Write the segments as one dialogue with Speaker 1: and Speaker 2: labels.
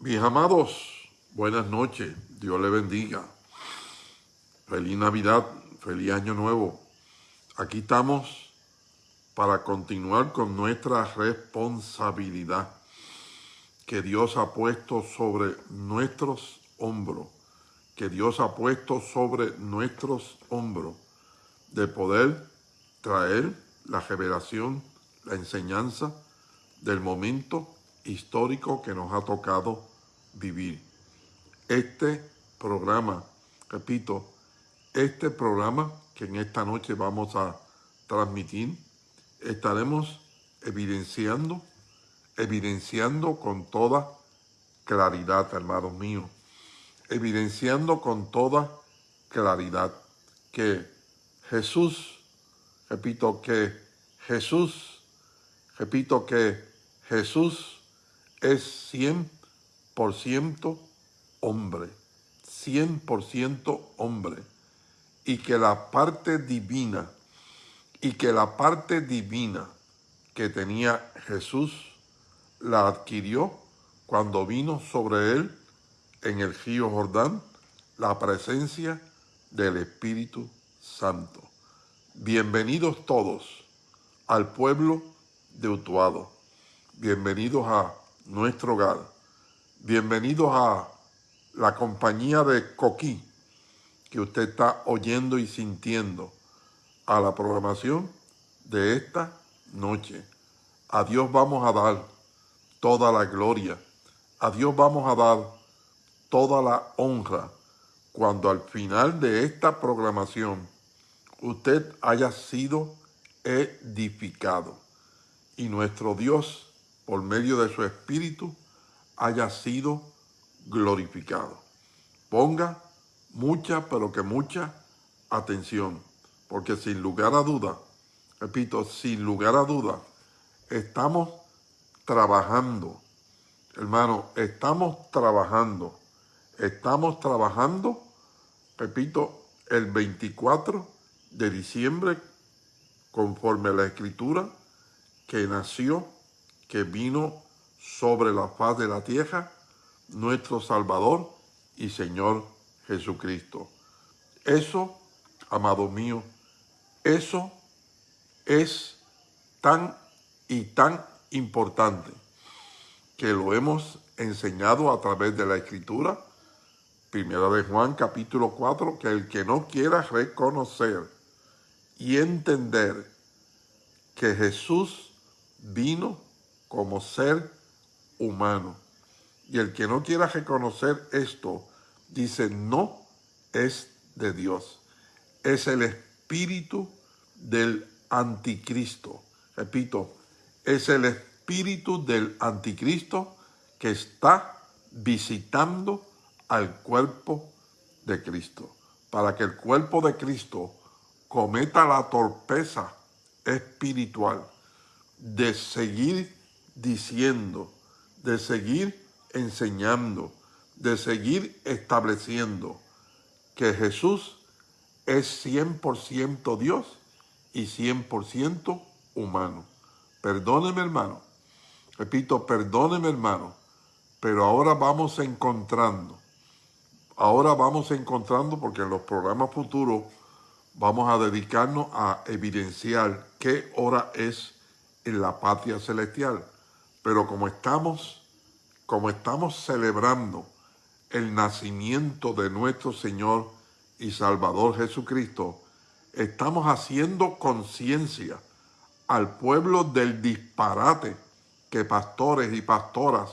Speaker 1: Mis amados, buenas noches, Dios le bendiga. Feliz Navidad, feliz Año Nuevo. Aquí estamos para continuar con nuestra responsabilidad que Dios ha puesto sobre nuestros hombros, que Dios ha puesto sobre nuestros hombros, de poder traer la revelación, la enseñanza del momento histórico que nos ha tocado vivir. Este programa, repito, este programa que en esta noche vamos a transmitir, estaremos evidenciando, evidenciando con toda claridad, hermanos míos, evidenciando con toda claridad que Jesús, repito que Jesús, repito que Jesús es 100% hombre, 100% hombre, y que la parte divina, y que la parte divina que tenía Jesús la adquirió cuando vino sobre él en el río Jordán la presencia del Espíritu Santo. Bienvenidos todos al pueblo de Utuado. Bienvenidos a nuestro hogar. Bienvenidos a la compañía de Coquí que usted está oyendo y sintiendo a la programación de esta noche. A Dios vamos a dar toda la gloria. A Dios vamos a dar toda la honra cuando al final de esta programación usted haya sido edificado y nuestro Dios por medio de su Espíritu, haya sido glorificado. Ponga mucha, pero que mucha atención, porque sin lugar a duda, repito, sin lugar a duda, estamos trabajando, hermano, estamos trabajando, estamos trabajando, repito, el 24 de diciembre, conforme a la Escritura, que nació que vino sobre la faz de la tierra, nuestro Salvador y Señor Jesucristo. Eso, amado mío, eso es tan y tan importante que lo hemos enseñado a través de la Escritura, Primera de Juan capítulo 4, que el que no quiera reconocer y entender que Jesús vino como ser humano. Y el que no quiera reconocer esto, dice, no es de Dios. Es el espíritu del anticristo. Repito, es el espíritu del anticristo que está visitando al cuerpo de Cristo. Para que el cuerpo de Cristo cometa la torpeza espiritual de seguir diciendo, de seguir enseñando, de seguir estableciendo que Jesús es 100% Dios y 100% humano. Perdóneme hermano, repito, perdóneme hermano, pero ahora vamos encontrando, ahora vamos encontrando porque en los programas futuros vamos a dedicarnos a evidenciar qué hora es en la patria celestial. Pero como estamos, como estamos celebrando el nacimiento de nuestro Señor y Salvador Jesucristo, estamos haciendo conciencia al pueblo del disparate que pastores y pastoras,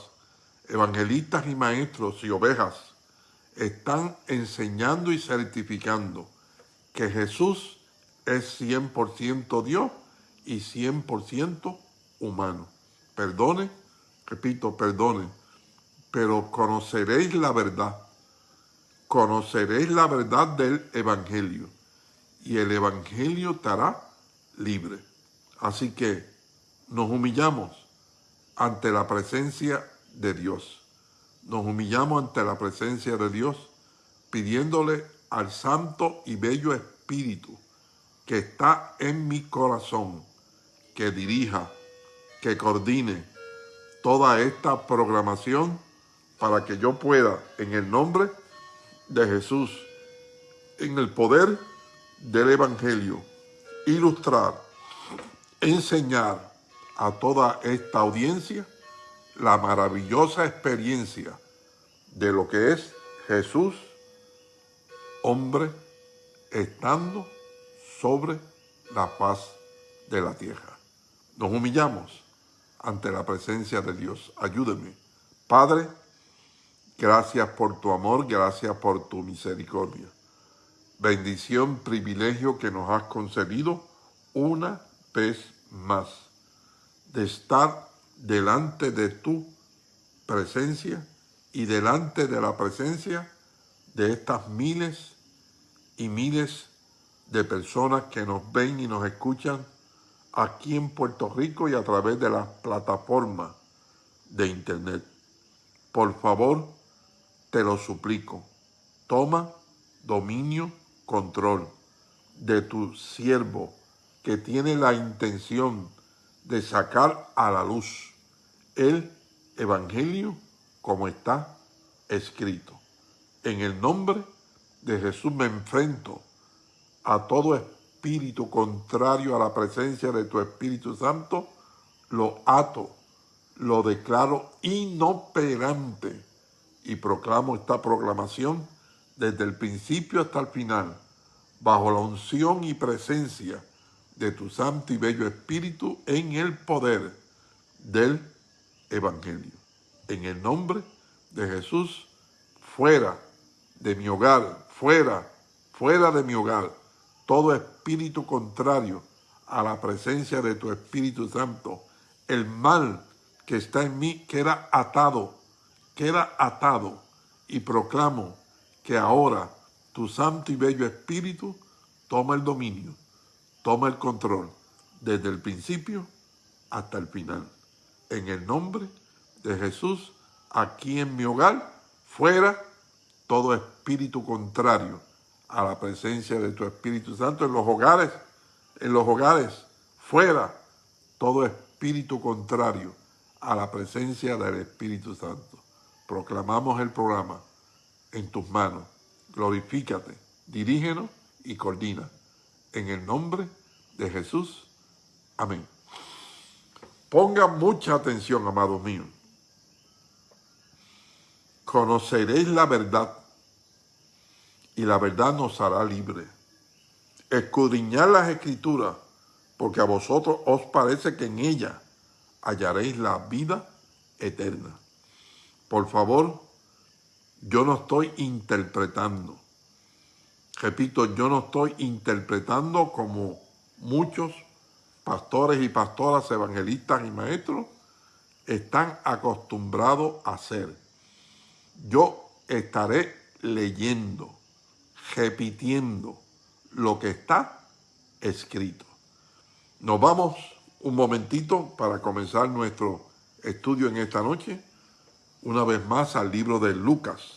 Speaker 1: evangelistas y maestros y ovejas están enseñando y certificando que Jesús es 100% Dios y 100% humano perdone, repito, perdone, pero conoceréis la verdad, conoceréis la verdad del Evangelio, y el Evangelio te hará libre. Así que nos humillamos ante la presencia de Dios. Nos humillamos ante la presencia de Dios, pidiéndole al Santo y Bello Espíritu que está en mi corazón, que dirija, que coordine toda esta programación para que yo pueda, en el nombre de Jesús, en el poder del Evangelio, ilustrar, enseñar a toda esta audiencia la maravillosa experiencia de lo que es Jesús, hombre, estando sobre la paz de la tierra. Nos humillamos ante la presencia de Dios. Ayúdeme. Padre, gracias por tu amor, gracias por tu misericordia. Bendición, privilegio que nos has concedido una vez más de estar delante de tu presencia y delante de la presencia de estas miles y miles de personas que nos ven y nos escuchan aquí en Puerto Rico y a través de las plataformas de internet. Por favor, te lo suplico, toma dominio, control de tu siervo que tiene la intención de sacar a la luz el Evangelio como está escrito. En el nombre de Jesús me enfrento a todo espíritu contrario a la presencia de tu Espíritu Santo, lo ato, lo declaro inoperante y proclamo esta proclamación desde el principio hasta el final, bajo la unción y presencia de tu santo y bello Espíritu en el poder del Evangelio. En el nombre de Jesús, fuera de mi hogar, fuera, fuera de mi hogar, todo espíritu contrario a la presencia de tu Espíritu Santo, el mal que está en mí queda atado, queda atado y proclamo que ahora tu santo y bello Espíritu toma el dominio toma el control desde el principio hasta el final. En el nombre de Jesús, aquí en mi hogar, fuera todo espíritu contrario a la presencia de tu Espíritu Santo en los hogares, en los hogares, fuera todo espíritu contrario a la presencia del Espíritu Santo. Proclamamos el programa en tus manos. Glorifícate, dirígenos y coordina en el nombre de Jesús. Amén. Pongan mucha atención, amados míos. Conoceréis la verdad y la verdad nos hará libre. Escudriñad las escrituras, porque a vosotros os parece que en ella hallaréis la vida eterna. Por favor, yo no estoy interpretando Repito, yo no estoy interpretando como muchos pastores y pastoras, evangelistas y maestros están acostumbrados a hacer. Yo estaré leyendo, repitiendo lo que está escrito. Nos vamos un momentito para comenzar nuestro estudio en esta noche, una vez más al libro de Lucas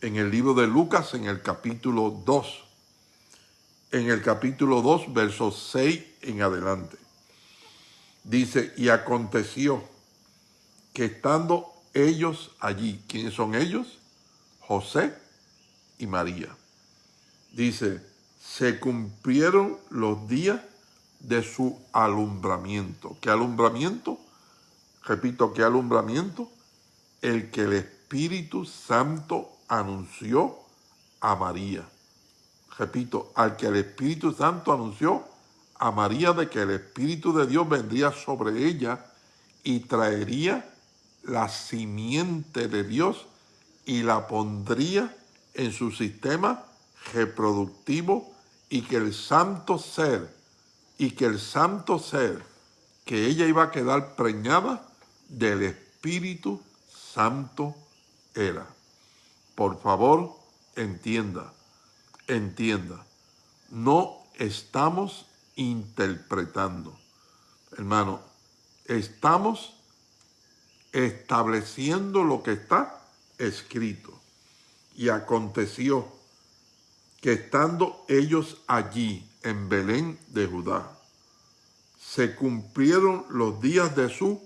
Speaker 1: en el libro de Lucas, en el capítulo 2. En el capítulo 2, versos 6 en adelante. Dice, y aconteció que estando ellos allí, ¿quiénes son ellos? José y María. Dice, se cumplieron los días de su alumbramiento. ¿Qué alumbramiento? Repito, ¿qué alumbramiento? El que el Espíritu Santo anunció a María. Repito, al que el Espíritu Santo anunció a María de que el Espíritu de Dios vendría sobre ella y traería la simiente de Dios y la pondría en su sistema reproductivo y que el santo ser, y que el santo ser, que ella iba a quedar preñada del Espíritu Santo era. Por favor, entienda, entienda. No estamos interpretando. Hermano, estamos estableciendo lo que está escrito. Y aconteció que estando ellos allí en Belén de Judá, se cumplieron los días de su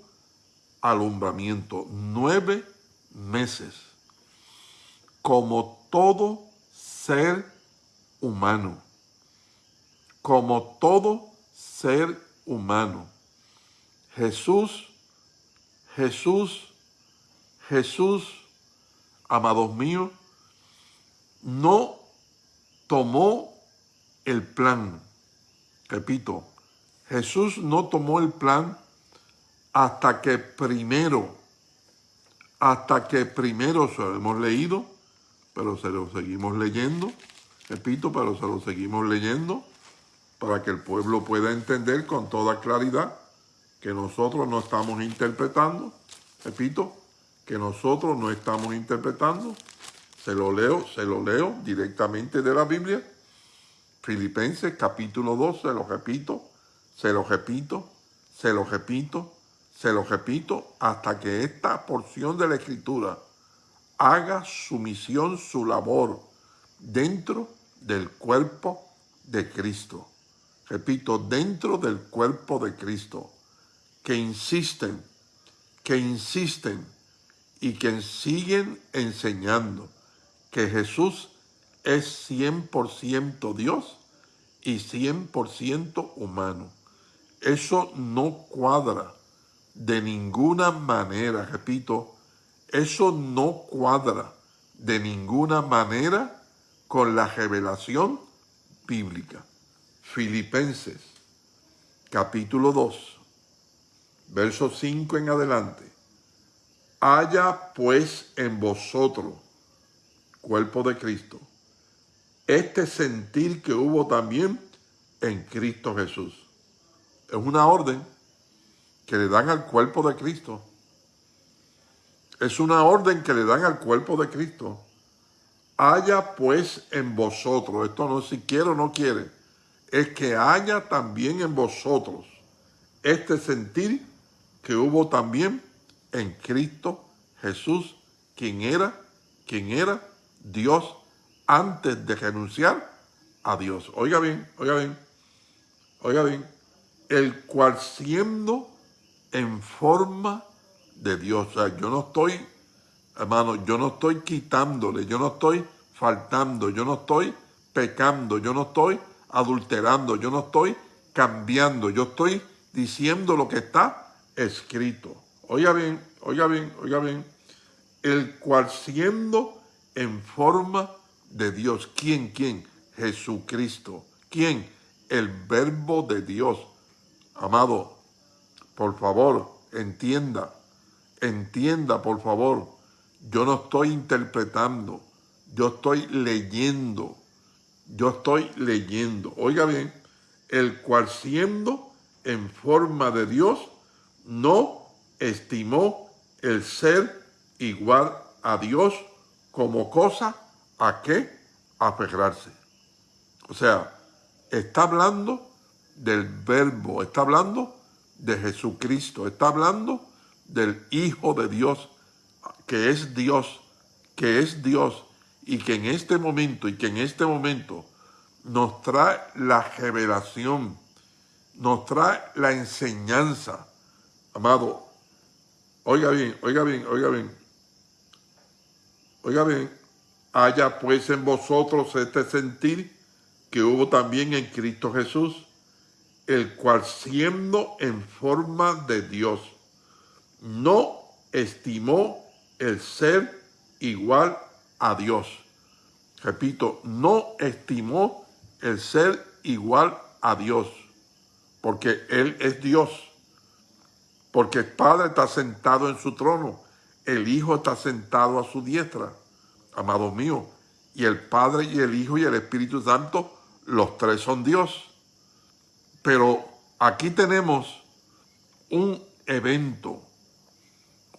Speaker 1: alumbramiento, nueve meses, como todo ser humano, como todo ser humano. Jesús, Jesús, Jesús, amados míos, no tomó el plan. Repito, Jesús no tomó el plan hasta que primero, hasta que primero se lo hemos leído, pero se lo seguimos leyendo, repito, pero se lo seguimos leyendo, para que el pueblo pueda entender con toda claridad que nosotros no estamos interpretando, repito, que nosotros no estamos interpretando, se lo leo, se lo leo directamente de la Biblia, Filipenses capítulo 2, se lo repito, se lo repito, se lo repito, se lo repito, hasta que esta porción de la Escritura haga su misión, su labor dentro del cuerpo de Cristo. Repito, dentro del cuerpo de Cristo, que insisten, que insisten y que siguen enseñando que Jesús es 100% Dios y 100% humano. Eso no cuadra de ninguna manera, repito, eso no cuadra de ninguna manera con la revelación bíblica. Filipenses, capítulo 2, verso 5 en adelante. Haya pues en vosotros, cuerpo de Cristo, este sentir que hubo también en Cristo Jesús es una orden que le dan al cuerpo de Cristo. Es una orden que le dan al cuerpo de Cristo. Haya pues en vosotros, esto no si quiere o no quiere, es que haya también en vosotros este sentir que hubo también en Cristo Jesús, quien era, quien era Dios antes de renunciar a Dios. Oiga bien, oiga bien, oiga bien el cual siendo en forma de Dios. O sea, yo no estoy, hermano, yo no estoy quitándole, yo no estoy faltando, yo no estoy pecando, yo no estoy adulterando, yo no estoy cambiando, yo estoy diciendo lo que está escrito. Oiga bien, oiga bien, oiga bien. El cual siendo en forma de Dios. ¿Quién? ¿Quién? Jesucristo. ¿Quién? El verbo de Dios Amado, por favor, entienda, entienda, por favor. Yo no estoy interpretando, yo estoy leyendo, yo estoy leyendo. Oiga bien, el cual siendo en forma de Dios, no estimó el ser igual a Dios como cosa a qué aferrarse. O sea, está hablando del verbo, está hablando de Jesucristo, está hablando del Hijo de Dios, que es Dios, que es Dios, y que en este momento, y que en este momento nos trae la revelación, nos trae la enseñanza. Amado, oiga bien, oiga bien, oiga bien, oiga bien, haya pues en vosotros este sentir que hubo también en Cristo Jesús, el cual siendo en forma de Dios, no estimó el ser igual a Dios. Repito, no estimó el ser igual a Dios, porque Él es Dios, porque el Padre está sentado en su trono, el Hijo está sentado a su diestra, amado mío, y el Padre y el Hijo y el Espíritu Santo, los tres son Dios. Pero aquí tenemos un evento,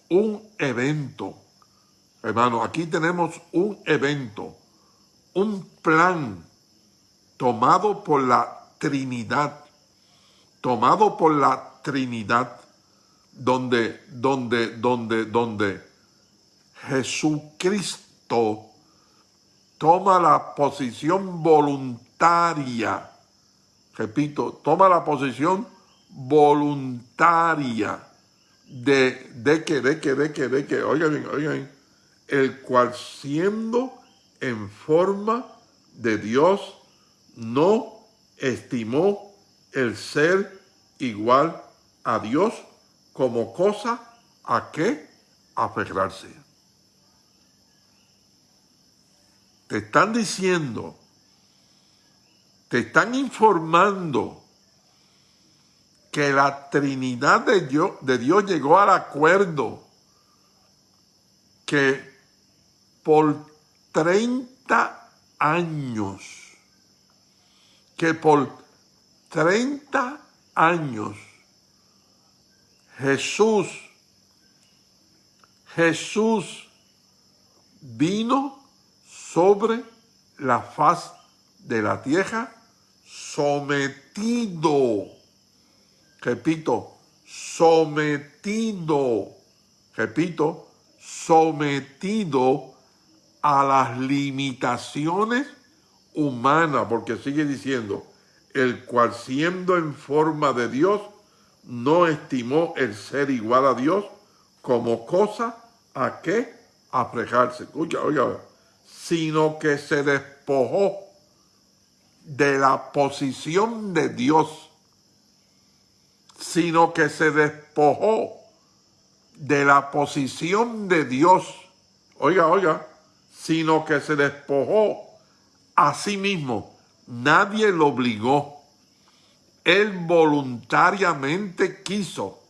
Speaker 1: un evento, hermano, aquí tenemos un evento, un plan tomado por la Trinidad, tomado por la Trinidad, donde, donde, donde, donde Jesucristo toma la posición voluntaria. Repito, toma la posición voluntaria de, de que, de que, de que, de que, oigan oigan el cual siendo en forma de Dios, no estimó el ser igual a Dios como cosa a que aferrarse. Te están diciendo, te están informando que la Trinidad de Dios, de Dios llegó al acuerdo que por 30 años, que por 30 años Jesús, Jesús vino sobre la faz de la tierra sometido, repito, sometido, repito, sometido a las limitaciones humanas, porque sigue diciendo, el cual siendo en forma de Dios, no estimó el ser igual a Dios como cosa a que afrejarse, oiga, oiga, sino que se despojó de la posición de Dios, sino que se despojó de la posición de Dios, oiga, oiga, sino que se despojó a sí mismo. Nadie lo obligó. Él voluntariamente quiso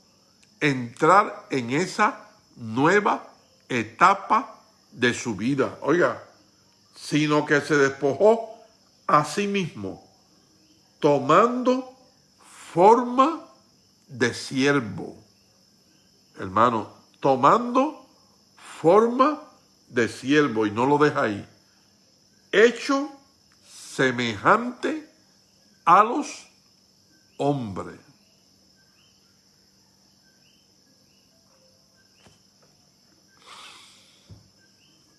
Speaker 1: entrar en esa nueva etapa de su vida. Oiga, sino que se despojó a sí mismo, tomando forma de siervo. Hermano, tomando forma de siervo, y no lo deja ahí, hecho semejante a los hombres.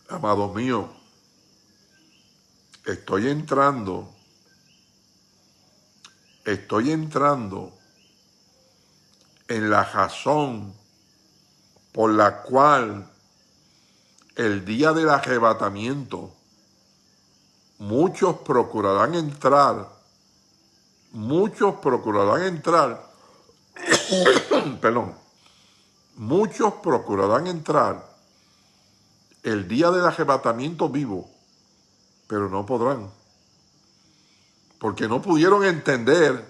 Speaker 1: Amado mío, estoy entrando, estoy entrando en la razón por la cual el día del arrebatamiento muchos procurarán entrar, muchos procurarán entrar, perdón, muchos procurarán entrar el día del arrebatamiento vivo pero no podrán. Porque no pudieron entender,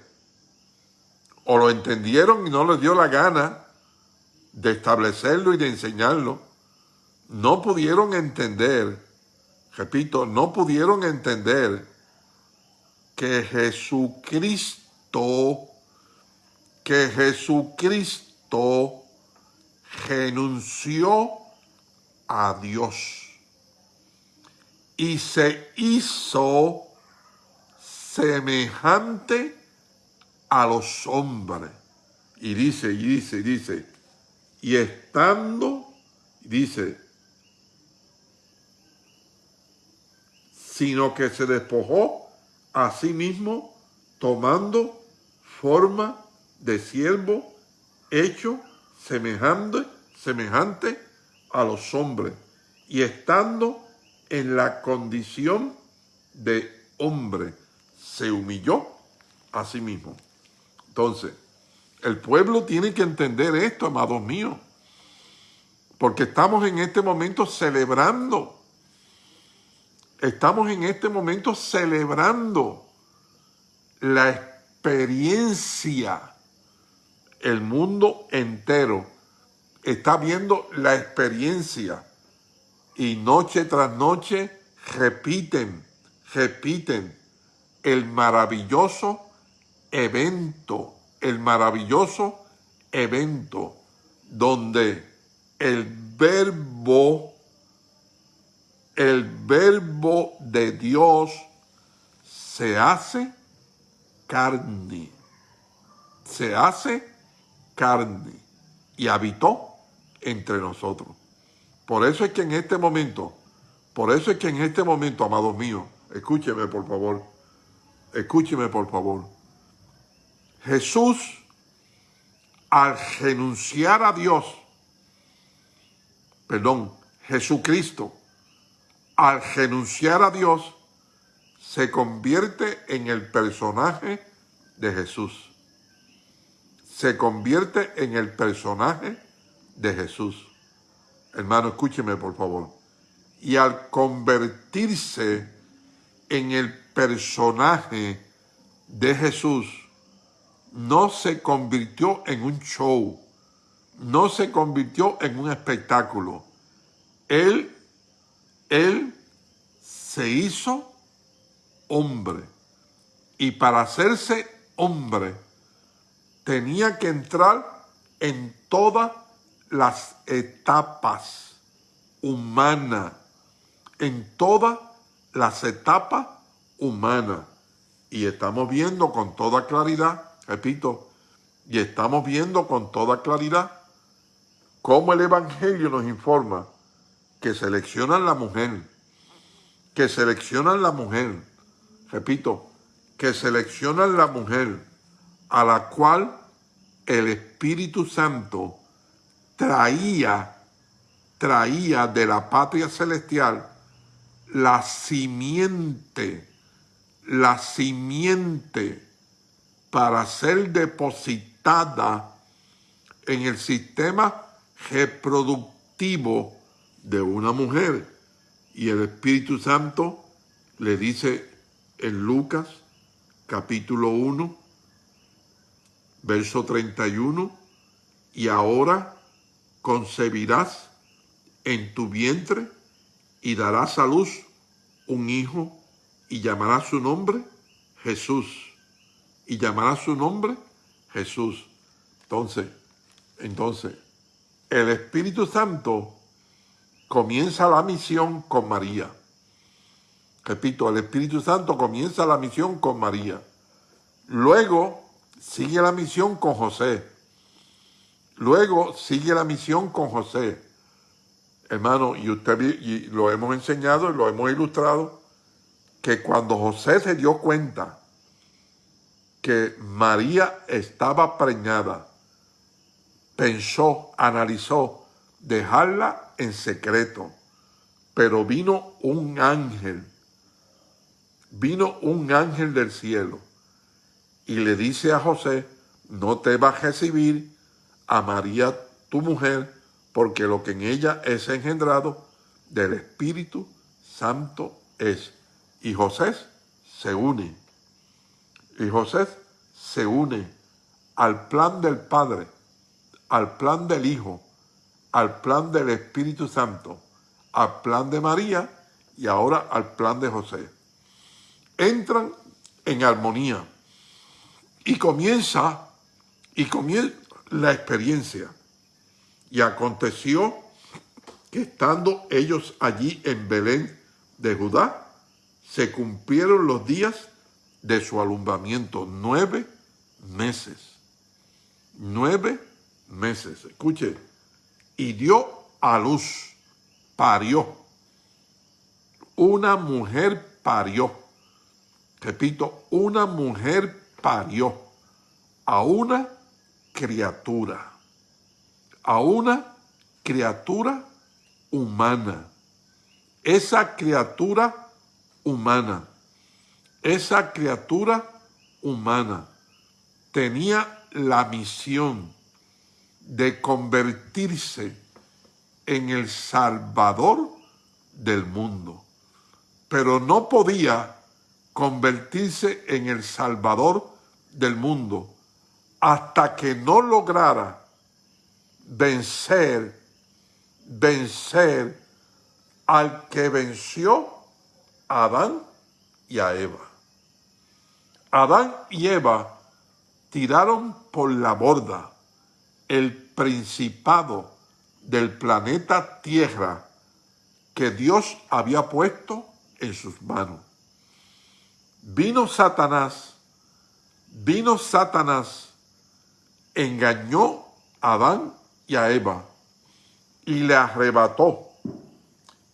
Speaker 1: o lo entendieron y no les dio la gana de establecerlo y de enseñarlo. No pudieron entender, repito, no pudieron entender que Jesucristo, que Jesucristo renunció a Dios y se hizo semejante a los hombres. Y dice, y dice, y dice, y estando, dice, sino que se despojó a sí mismo tomando forma de siervo hecho semejante, semejante a los hombres y estando en la condición de hombre, se humilló a sí mismo. Entonces, el pueblo tiene que entender esto, amados míos, porque estamos en este momento celebrando, estamos en este momento celebrando la experiencia, el mundo entero está viendo la experiencia y noche tras noche repiten, repiten el maravilloso evento, el maravilloso evento donde el verbo, el verbo de Dios se hace carne, se hace carne y habitó entre nosotros. Por eso es que en este momento, por eso es que en este momento, amados míos, escúcheme por favor, escúcheme por favor. Jesús, al renunciar a Dios, perdón, Jesucristo, al renunciar a Dios, se convierte en el personaje de Jesús. Se convierte en el personaje de Jesús. Hermano, escúcheme por favor. Y al convertirse en el personaje de Jesús, no se convirtió en un show, no se convirtió en un espectáculo. Él, él se hizo hombre. Y para hacerse hombre, tenía que entrar en todas las etapas humanas, en todas las etapas humanas. Y estamos viendo con toda claridad, repito, y estamos viendo con toda claridad cómo el Evangelio nos informa que seleccionan la mujer, que seleccionan la mujer, repito, que seleccionan la mujer a la cual el Espíritu Santo traía, traía de la patria celestial la simiente, la simiente para ser depositada en el sistema reproductivo de una mujer. Y el Espíritu Santo le dice en Lucas capítulo 1, verso 31, y ahora concebirás en tu vientre y darás a luz un hijo y llamarás su nombre Jesús. Y llamará su nombre Jesús. Entonces, entonces, el Espíritu Santo comienza la misión con María. Repito, el Espíritu Santo comienza la misión con María. Luego sigue la misión con José. Luego sigue la misión con José. Hermano, y usted y lo hemos enseñado y lo hemos ilustrado, que cuando José se dio cuenta que María estaba preñada, pensó, analizó, dejarla en secreto. Pero vino un ángel, vino un ángel del cielo y le dice a José, no te va a recibir a María tu mujer, porque lo que en ella es engendrado del Espíritu Santo es. Y José se une. Y José se une al plan del Padre, al plan del Hijo, al plan del Espíritu Santo, al plan de María y ahora al plan de José. Entran en armonía y comienza, y comienza la experiencia. Y aconteció que estando ellos allí en Belén de Judá, se cumplieron los días de su alumbramiento, nueve meses. Nueve meses. Escuche, y dio a luz, parió. Una mujer parió. Repito, una mujer parió a una criatura, a una criatura humana. Esa criatura humana, esa criatura humana tenía la misión de convertirse en el Salvador del mundo. Pero no podía convertirse en el Salvador del mundo hasta que no lograra vencer, vencer al que venció a Adán y a Eva. Adán y Eva tiraron por la borda el principado del planeta Tierra que Dios había puesto en sus manos. Vino Satanás, vino Satanás, engañó a Adán y a Eva y le arrebató,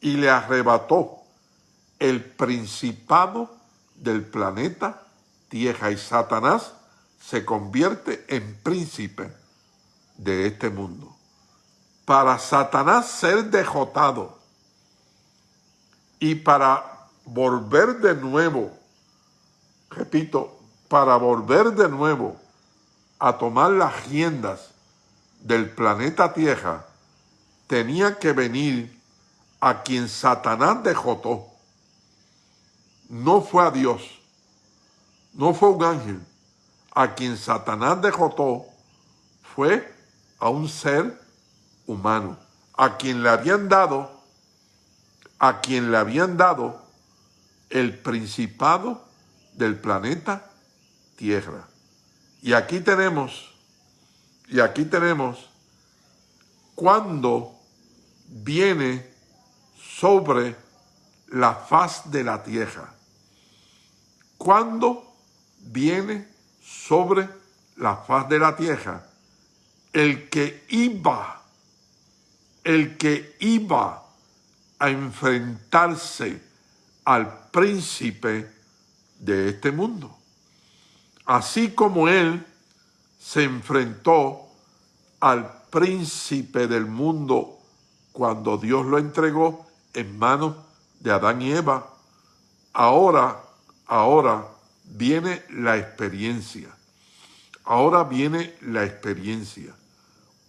Speaker 1: y le arrebató el principado del planeta Tierra y Satanás se convierte en príncipe de este mundo. Para Satanás ser dejotado, Y para volver de nuevo, repito, para volver de nuevo a tomar las riendas del planeta Tierra, tenía que venir a quien Satanás dejó No fue a Dios, no fue un ángel. A quien Satanás dejó fue a un ser humano, a quien le habían dado, a quien le habían dado el principado del planeta Tierra. Y aquí tenemos, y aquí tenemos cuando viene sobre la faz de la tierra. Cuando viene sobre la faz de la tierra, el que iba, el que iba a enfrentarse al príncipe de este mundo. Así como él se enfrentó al príncipe del mundo cuando Dios lo entregó en manos de Adán y Eva. Ahora, ahora viene la experiencia. Ahora viene la experiencia.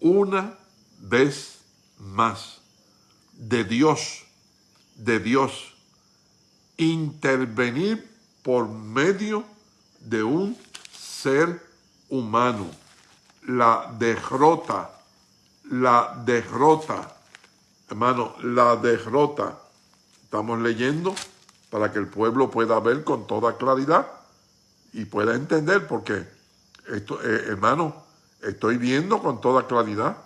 Speaker 1: Una vez más de Dios, de Dios, intervenir por medio de un ser humano. La derrota, la derrota, hermano, la derrota. Estamos leyendo para que el pueblo pueda ver con toda claridad y pueda entender, porque esto, eh, hermano, estoy viendo con toda claridad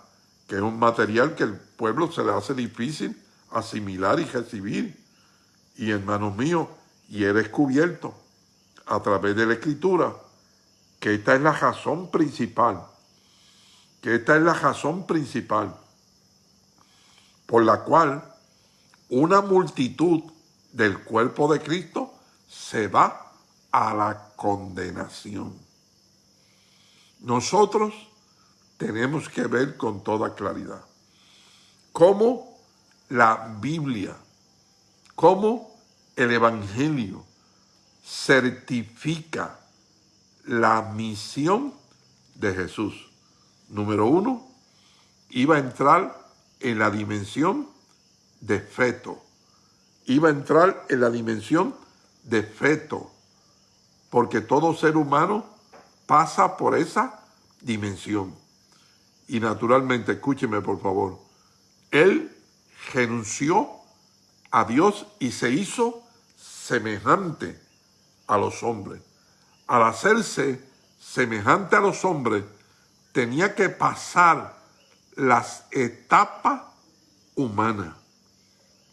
Speaker 1: que es un material que el pueblo se le hace difícil asimilar y recibir. Y hermanos míos, y he descubierto a través de la escritura que esta es la razón principal, que esta es la razón principal por la cual una multitud del cuerpo de Cristo se va a la condenación. Nosotros tenemos que ver con toda claridad cómo la Biblia, cómo el Evangelio certifica la misión de Jesús. Número uno, iba a entrar en la dimensión de feto. Iba a entrar en la dimensión de feto, porque todo ser humano pasa por esa dimensión. Y naturalmente, escúcheme por favor, él renunció a Dios y se hizo semejante a los hombres. Al hacerse semejante a los hombres, tenía que pasar las etapas humanas.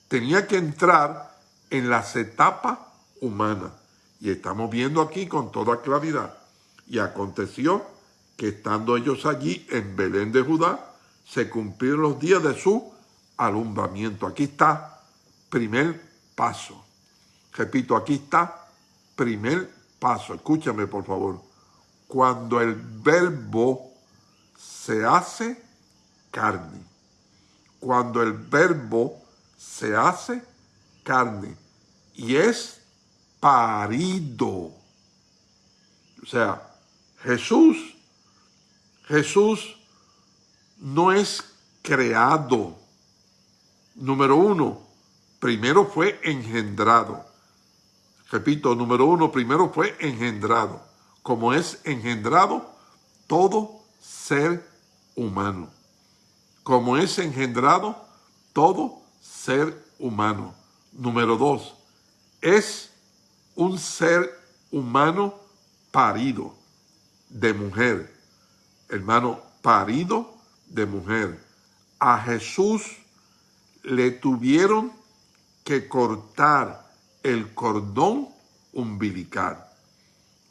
Speaker 1: Tenía que entrar en las etapas humanas. Y estamos viendo aquí con toda claridad. Y aconteció que estando ellos allí en Belén de Judá, se cumplieron los días de su alumbramiento. Aquí está primer paso. Repito, aquí está primer paso. Escúchame, por favor. Cuando el verbo se hace carne. Cuando el verbo se hace carne y es parido. O sea, Jesús, Jesús no es creado. Número uno, primero fue engendrado. Repito, número uno, primero fue engendrado. Como es engendrado todo ser humano. Como es engendrado todo ser humano. Número dos, es un ser humano parido de mujer. Hermano, parido de mujer. A Jesús le tuvieron que cortar el cordón umbilical.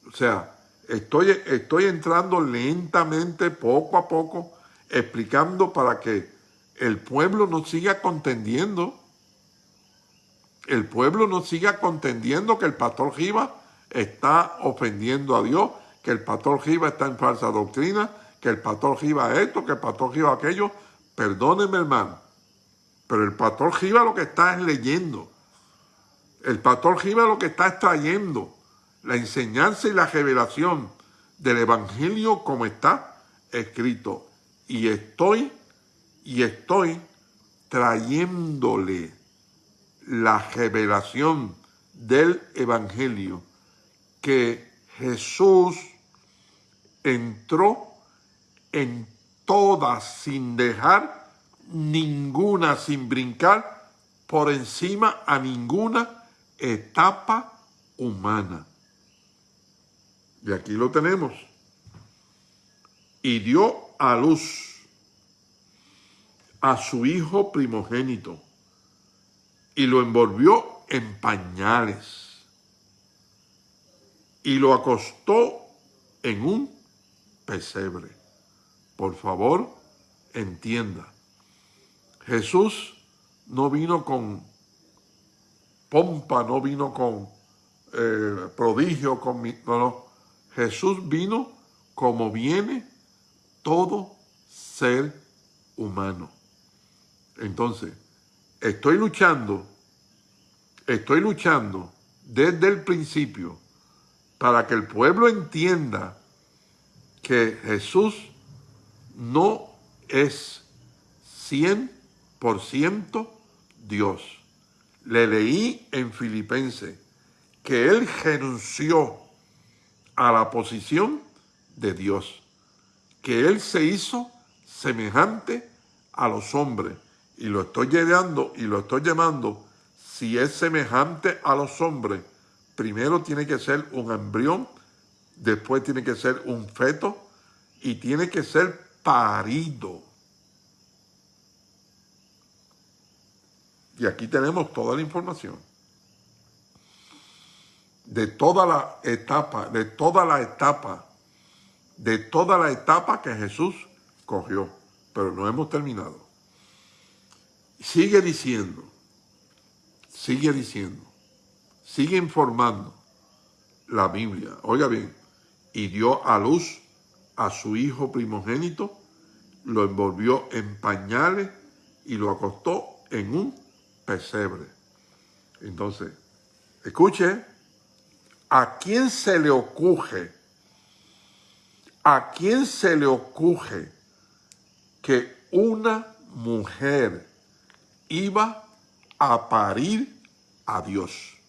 Speaker 1: O sea, estoy, estoy entrando lentamente, poco a poco, explicando para que el pueblo no siga contendiendo. El pueblo no siga contendiendo que el pastor Giva está ofendiendo a Dios, que el pastor Giva está en falsa doctrina, que el pastor Giva esto, que el pastor Giva aquello. Perdóneme, hermano. Pero el pastor Giva lo que está es leyendo. El pastor Jiménez lo que está extrayendo la enseñanza y la revelación del Evangelio como está escrito. Y estoy, y estoy trayéndole la revelación del Evangelio que Jesús entró en todas sin dejar ninguna, sin brincar por encima a ninguna etapa humana. Y aquí lo tenemos. Y dio a luz a su hijo primogénito y lo envolvió en pañales y lo acostó en un pesebre. Por favor, entienda. Jesús no vino con pompa, no vino con eh, prodigio, con... No, no. Jesús vino como viene todo ser humano. Entonces, estoy luchando, estoy luchando desde el principio para que el pueblo entienda que Jesús no es 100% Dios. Le leí en Filipenses que él renunció a la posición de Dios, que él se hizo semejante a los hombres. Y lo estoy llamando, y lo estoy llamando, si es semejante a los hombres, primero tiene que ser un embrión, después tiene que ser un feto y tiene que ser parido. Y aquí tenemos toda la información de toda la etapa, de toda la etapa, de toda la etapa que Jesús cogió. Pero no hemos terminado. Sigue diciendo, sigue diciendo, sigue informando la Biblia. Oiga bien, y dio a luz a su hijo primogénito, lo envolvió en pañales y lo acostó en un pesebre. Entonces, escuche, ¿a quién se le ocurre? ¿A quién se le ocurre que una mujer iba a parir a Dios?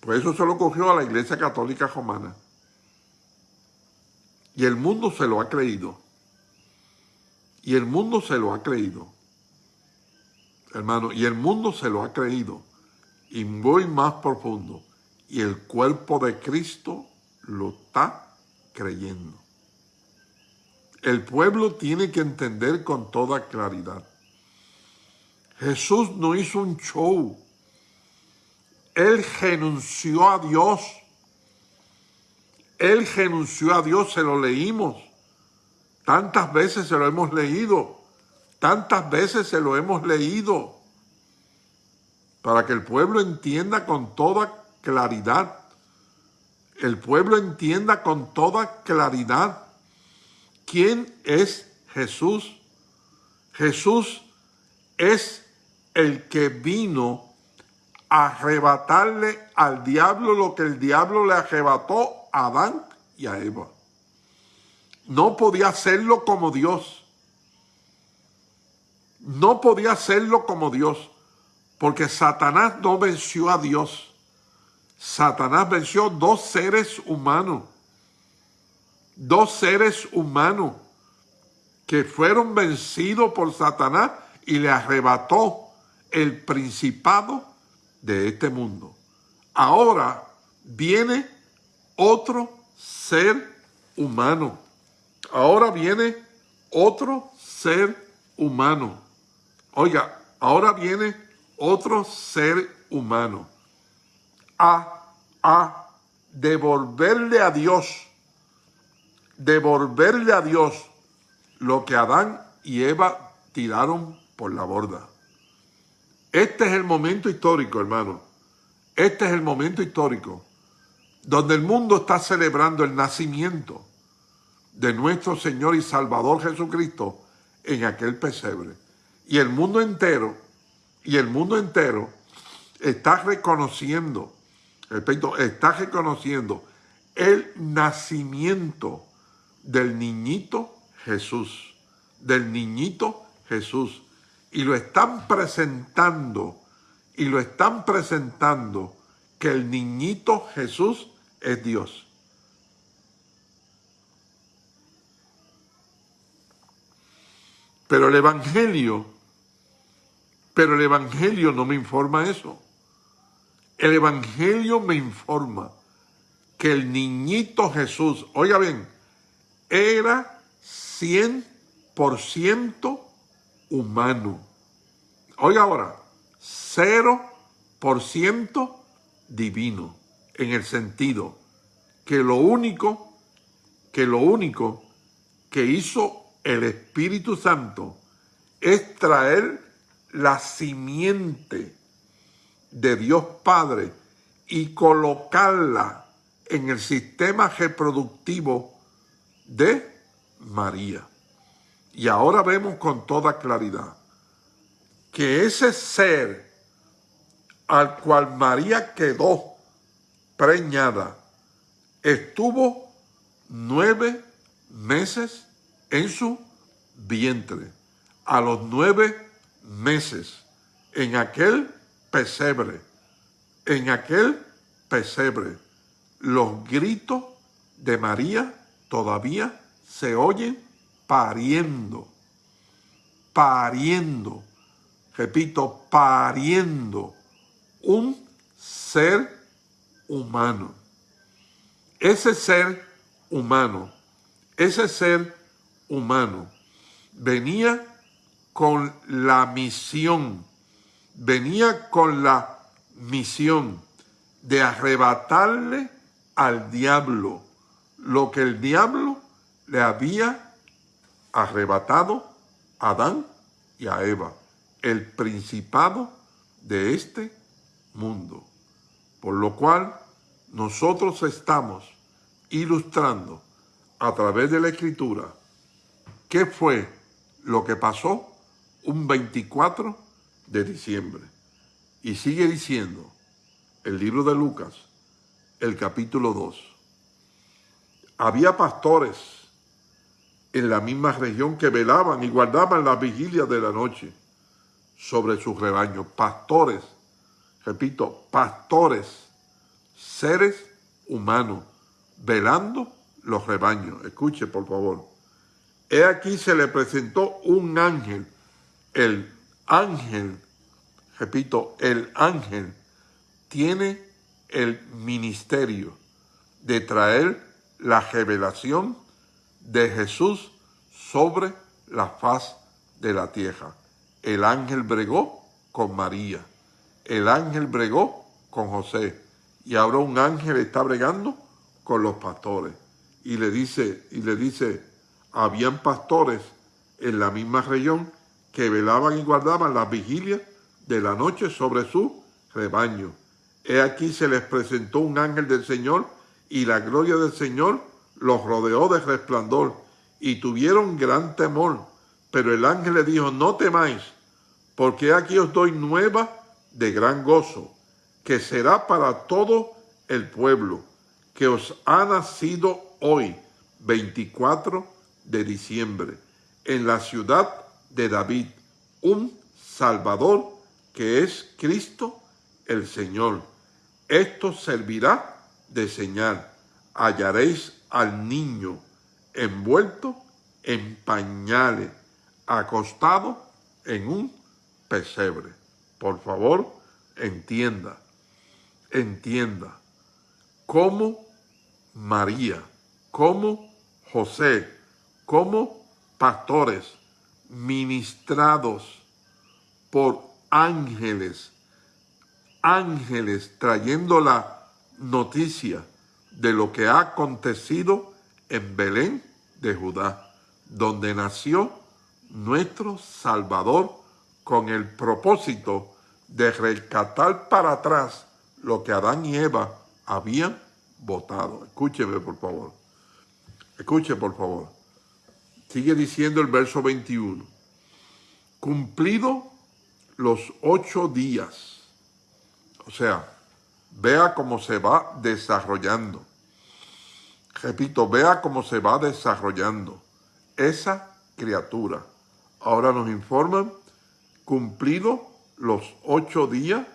Speaker 1: Pues eso se lo cogió a la Iglesia Católica Romana. Y el mundo se lo ha creído. Y el mundo se lo ha creído. Hermano, y el mundo se lo ha creído. Y voy más profundo. Y el cuerpo de Cristo lo está creyendo. El pueblo tiene que entender con toda claridad. Jesús no hizo un show. Él renunció a Dios. Él renunció a Dios, se lo leímos. Tantas veces se lo hemos leído. Tantas veces se lo hemos leído. Para que el pueblo entienda con toda claridad. El pueblo entienda con toda claridad quién es Jesús. Jesús es el que vino arrebatarle al diablo lo que el diablo le arrebató a Adán y a Eva. No podía hacerlo como Dios. No podía hacerlo como Dios, porque Satanás no venció a Dios. Satanás venció dos seres humanos. Dos seres humanos que fueron vencidos por Satanás y le arrebató el principado de este mundo. Ahora viene otro ser humano. Ahora viene otro ser humano. Oiga, ahora viene otro ser humano a, a devolverle a Dios, devolverle a Dios lo que Adán y Eva tiraron por la borda. Este es el momento histórico, hermano. Este es el momento histórico donde el mundo está celebrando el nacimiento de nuestro Señor y Salvador Jesucristo en aquel pesebre. Y el mundo entero, y el mundo entero está reconociendo, está reconociendo el nacimiento del niñito Jesús, del niñito Jesús. Y lo están presentando, y lo están presentando que el niñito Jesús es Dios. Pero el Evangelio, pero el Evangelio no me informa eso. El Evangelio me informa que el niñito Jesús, oiga bien, era 100% humano. Oiga ahora, 0% divino, en el sentido que lo único, que lo único que hizo el Espíritu Santo es traer la simiente de Dios Padre y colocarla en el sistema reproductivo de María. Y ahora vemos con toda claridad que ese ser al cual María quedó preñada estuvo nueve meses en su vientre. A los nueve meses, en aquel pesebre, en aquel pesebre, los gritos de María todavía se oyen pariendo, pariendo, repito, pariendo un ser humano. Ese ser humano, ese ser humano venía con la misión, venía con la misión de arrebatarle al diablo lo que el diablo le había arrebatado a Adán y a Eva, el principado de este mundo. Por lo cual nosotros estamos ilustrando a través de la escritura qué fue lo que pasó un 24 de diciembre. Y sigue diciendo el libro de Lucas, el capítulo 2. Había pastores en la misma región que velaban y guardaban la vigilia de la noche sobre sus rebaños. Pastores, repito, pastores, seres humanos, velando los rebaños. Escuche, por favor. He aquí se le presentó un ángel, el ángel, repito, el ángel tiene el ministerio de traer la revelación de Jesús sobre la faz de la tierra. El ángel bregó con María, el ángel bregó con José, y ahora un ángel está bregando con los pastores. Y le dice, y le dice, habían pastores en la misma región que velaban y guardaban las vigilias de la noche sobre su rebaño. He aquí se les presentó un ángel del Señor y la gloria del Señor los rodeó de resplandor y tuvieron gran temor. Pero el ángel le dijo, no temáis, porque aquí os doy nueva de gran gozo, que será para todo el pueblo, que os ha nacido hoy, 24 de diciembre, en la ciudad de David, un Salvador que es Cristo el Señor. Esto servirá de señal. Hallaréis al niño envuelto en pañales, acostado en un pesebre. Por favor, entienda, entienda cómo María, cómo José, cómo pastores ministrados por ángeles, ángeles trayendo la noticia de lo que ha acontecido en Belén de Judá, donde nació nuestro Salvador con el propósito de rescatar para atrás lo que Adán y Eva habían votado. Escúcheme, por favor. Escuche, por favor. Sigue diciendo el verso 21. Cumplido los ocho días. O sea, vea cómo se va desarrollando. Repito, vea cómo se va desarrollando esa criatura. Ahora nos informan, cumplido los ocho días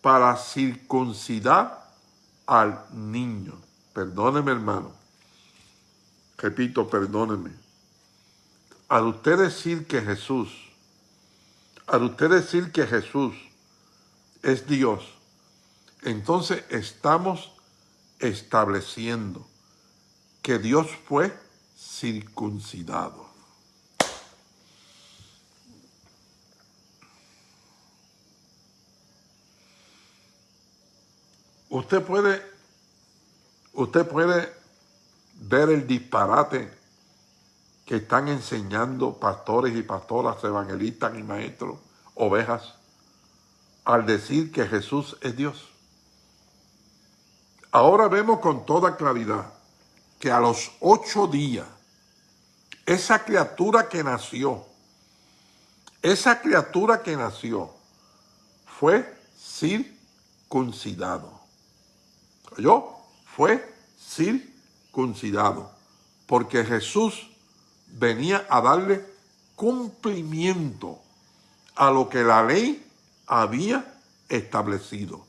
Speaker 1: para circuncidar al niño. Perdóneme, hermano. Repito, perdóneme. Al usted decir que Jesús, al usted decir que Jesús es Dios, entonces estamos estableciendo que Dios fue circuncidado. Usted puede, usted puede ver el disparate que están enseñando pastores y pastoras, evangelistas y maestros, ovejas, al decir que Jesús es Dios. Ahora vemos con toda claridad que a los ocho días, esa criatura que nació, esa criatura que nació, fue circuncidado. ¿Yo? Fue circuncidado. Porque Jesús venía a darle cumplimiento a lo que la ley había establecido.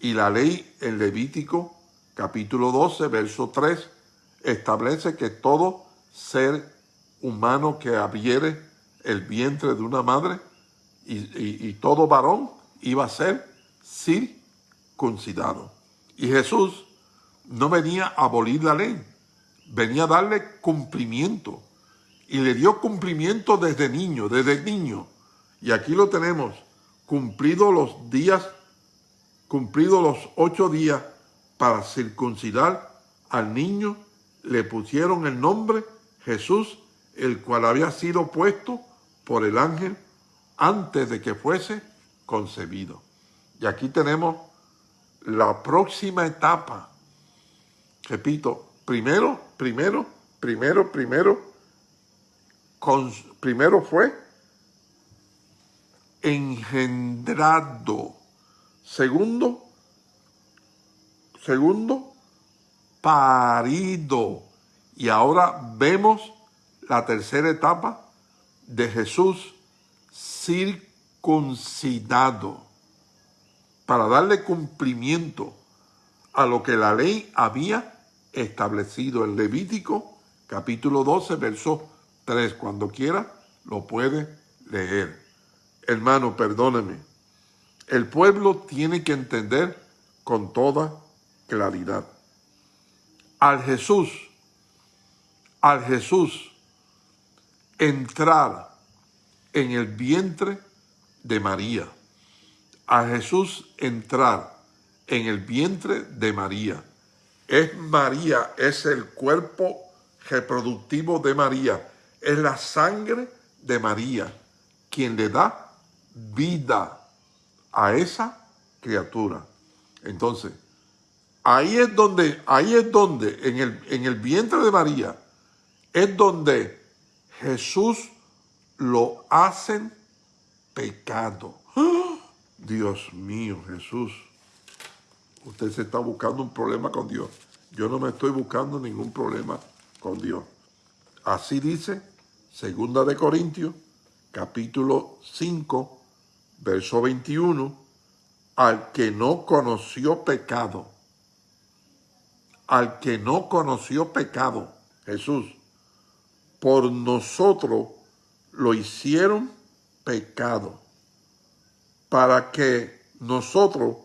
Speaker 1: Y la ley en Levítico capítulo 12, verso 3, establece que todo ser humano que abriere el vientre de una madre y, todo varón iba a ser circuncidado. Y Jesús no venía a abolir la ley, venía a darle cumplimiento. Y le dio cumplimiento desde niño, desde niño. Y aquí lo tenemos, cumplido los días, cumplido los ocho días para circuncidar al niño, le pusieron el nombre Jesús, el cual había sido puesto por el ángel antes de que fuese concebido. Y aquí tenemos la próxima etapa. Repito, primero, primero, primero, primero, primero fue engendrado. Segundo, segundo, parido. Y ahora vemos la tercera etapa de Jesús circuncidado para darle cumplimiento a lo que la ley había establecido en Levítico capítulo 12, verso 3. Cuando quiera lo puede leer. Hermano, perdóneme. El pueblo tiene que entender con toda claridad. Al Jesús, al Jesús entrar en el vientre de María, a Jesús entrar en el vientre de María. Es María, es el cuerpo reproductivo de María, es la sangre de María quien le da vida a esa criatura. Entonces, ahí es donde, ahí es donde, en el, en el vientre de María, es donde Jesús lo hacen pecado. Dios mío, Jesús. Usted se está buscando un problema con Dios. Yo no me estoy buscando ningún problema con Dios. Así dice Segunda de Corintios, capítulo 5, verso 21, al que no conoció pecado, al que no conoció pecado, Jesús, por nosotros lo hicieron pecado para que nosotros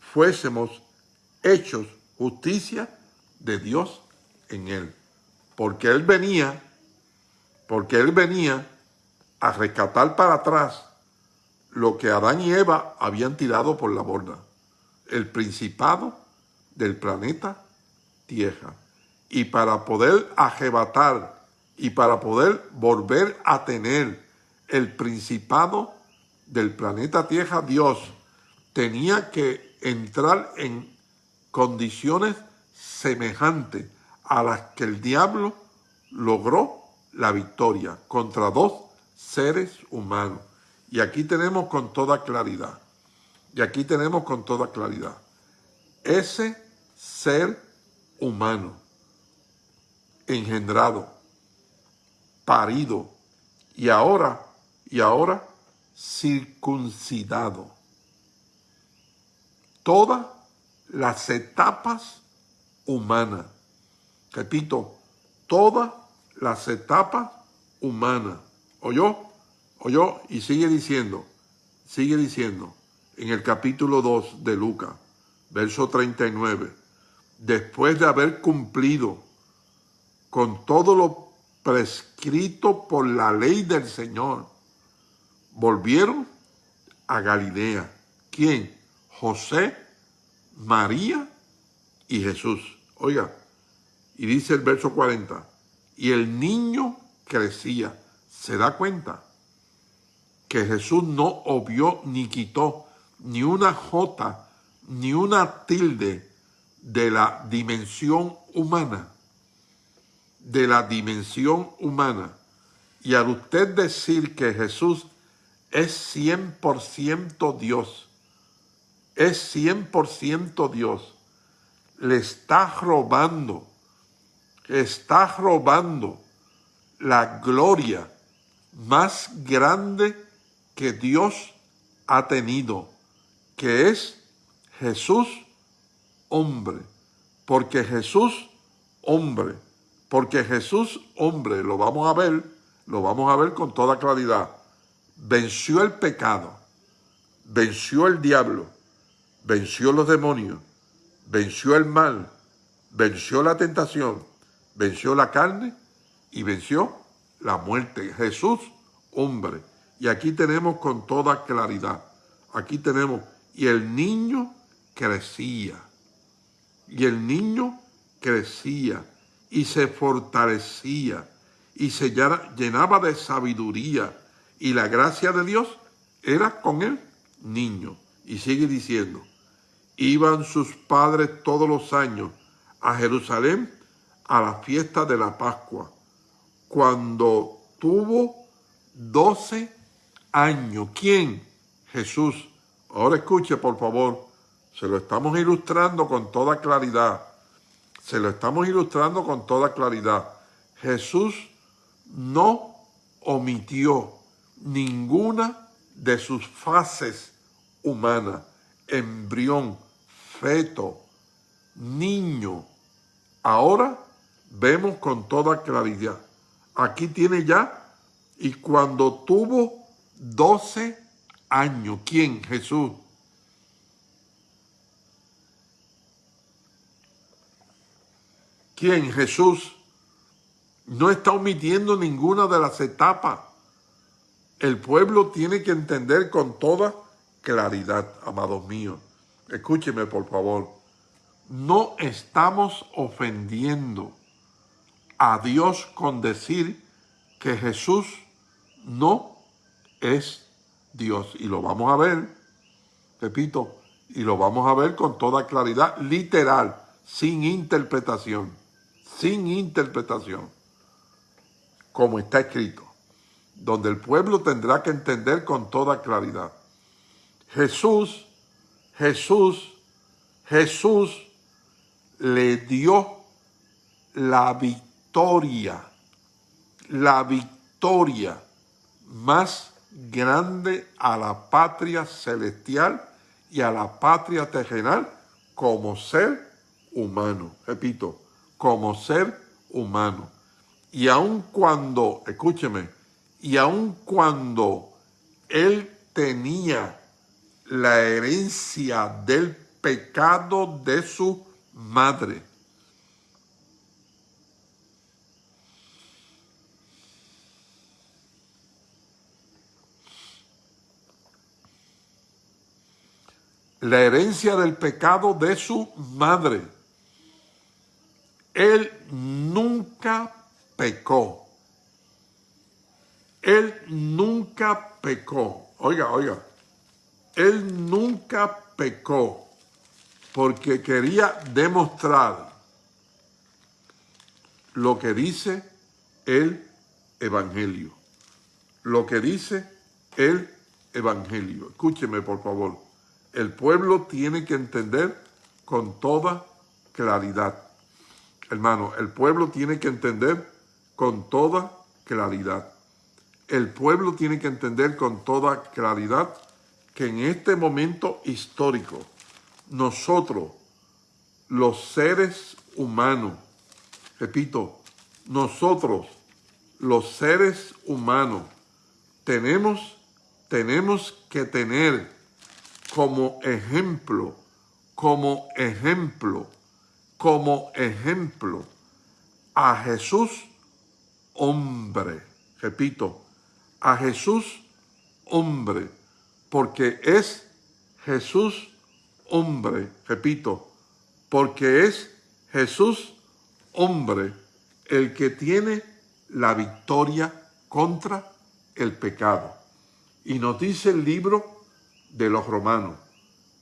Speaker 1: fuésemos hechos justicia de Dios en él. Porque él venía, porque él venía a rescatar para atrás lo que Adán y Eva habían tirado por la borda. El principado del planeta Y para poder arrebatar y para poder volver a tener el principado del planeta Tierra, Dios tenía que entrar en condiciones semejantes a las que el diablo logró la victoria contra dos seres humanos. Y aquí tenemos con toda claridad, y aquí tenemos con toda claridad, ese ser humano, engendrado, parido, y ahora, y ahora circuncidado. Todas las etapas humanas. Repito, todas las etapas humanas. ¿Oyó? ¿Oyó? Y sigue diciendo, sigue diciendo, en el capítulo 2 de Lucas, verso 39, después de haber cumplido con todo lo prescrito por la ley del Señor, volvieron a Galilea. ¿Quién? José, María y Jesús. Oiga, y dice el verso 40, y el niño crecía. ¿Se da cuenta? Que Jesús no obvió ni quitó ni una jota, ni una tilde de la dimensión humana. De la dimensión humana. Y al usted decir que Jesús es 100% Dios, es 100% Dios, le está robando, está robando la gloria más grande que Dios ha tenido, que es Jesús hombre, porque Jesús hombre, porque Jesús hombre, lo vamos a ver, lo vamos a ver con toda claridad. Venció el pecado, venció el diablo, venció los demonios, venció el mal, venció la tentación, venció la carne y venció la muerte. Jesús, hombre. Y aquí tenemos con toda claridad, aquí tenemos, y el niño crecía, y el niño crecía, y se fortalecía, y se llenaba de sabiduría, y la gracia de Dios era con el niño. Y sigue diciendo, iban sus padres todos los años a Jerusalén a la fiesta de la Pascua, cuando tuvo 12 años. ¿Quién? Jesús. Ahora escuche, por favor. Se lo estamos ilustrando con toda claridad. Se lo estamos ilustrando con toda claridad. Jesús no omitió ninguna de sus fases humanas, embrión, feto, niño. Ahora vemos con toda claridad. Aquí tiene ya, y cuando tuvo 12 años, ¿quién? Jesús. ¿Quién? Jesús. No está omitiendo ninguna de las etapas el pueblo tiene que entender con toda claridad, amados míos. Escúcheme, por favor. No estamos ofendiendo a Dios con decir que Jesús no es Dios. Y lo vamos a ver, repito, y lo vamos a ver con toda claridad, literal, sin interpretación, sin interpretación, como está escrito donde el pueblo tendrá que entender con toda claridad. Jesús, Jesús, Jesús le dio la victoria, la victoria más grande a la patria celestial y a la patria terrenal como ser humano. Repito, como ser humano. Y aun cuando, escúcheme, y aun cuando él tenía la herencia del pecado de su madre, la herencia del pecado de su madre. Él nunca pecó. Él nunca pecó. Oiga, oiga. Él nunca pecó porque quería demostrar lo que dice el Evangelio. Lo que dice el Evangelio. Escúcheme, por favor. El pueblo tiene que entender con toda claridad. Hermano, el pueblo tiene que entender con toda claridad. El pueblo tiene que entender con toda claridad que en este momento histórico, nosotros, los seres humanos, repito, nosotros, los seres humanos, tenemos, tenemos que tener como ejemplo, como ejemplo, como ejemplo a Jesús hombre. Repito, a Jesús hombre, porque es Jesús hombre, repito, porque es Jesús hombre el que tiene la victoria contra el pecado. Y nos dice el libro de los romanos,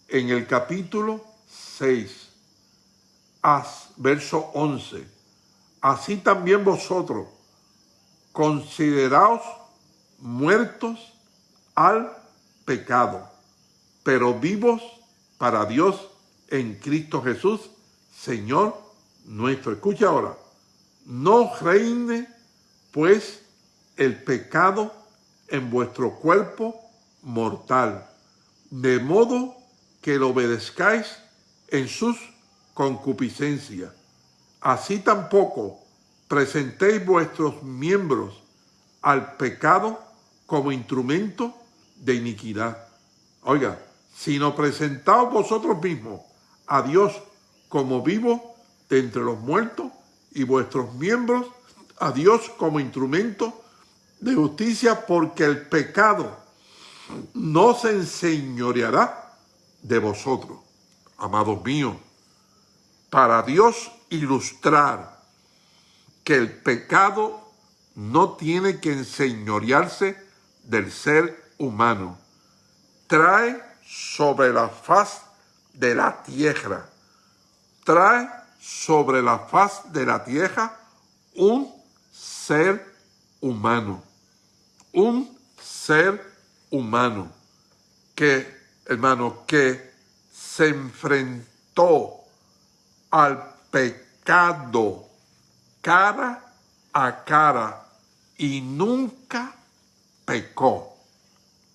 Speaker 1: en el capítulo 6, verso 11, así también vosotros, consideraos muertos al pecado, pero vivos para Dios en Cristo Jesús, Señor nuestro. Escucha ahora, no reine pues el pecado en vuestro cuerpo mortal, de modo que lo obedezcáis en sus concupiscencias. Así tampoco presentéis vuestros miembros al pecado como instrumento de iniquidad. Oiga, sino presentaos vosotros mismos a Dios como vivo de entre los muertos y vuestros miembros a Dios como instrumento de justicia porque el pecado no se enseñoreará de vosotros, amados míos, para Dios ilustrar que el pecado no tiene que enseñorearse del ser humano. Trae sobre la faz de la tierra, trae sobre la faz de la tierra un ser humano un ser humano que, hermano, que se enfrentó al pecado cara a cara y nunca pecó.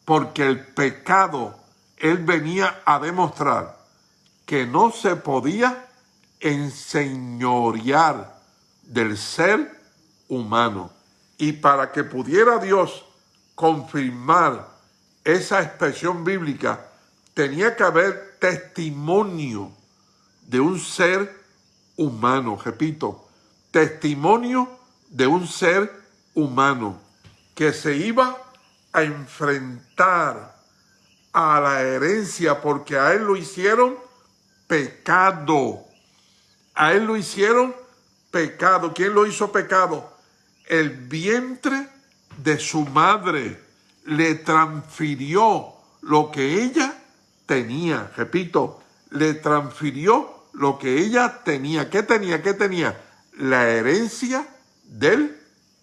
Speaker 1: Porque el pecado, él venía a demostrar que no se podía enseñorear del ser humano. Y para que pudiera Dios confirmar esa expresión bíblica, tenía que haber testimonio de un ser humano, repito, testimonio de un ser humano que se iba a enfrentar a la herencia porque a él lo hicieron pecado. A él lo hicieron pecado. ¿Quién lo hizo pecado? el vientre de su madre le transfirió lo que ella tenía. Repito, le transfirió lo que ella tenía. ¿Qué tenía? ¿Qué tenía? La herencia del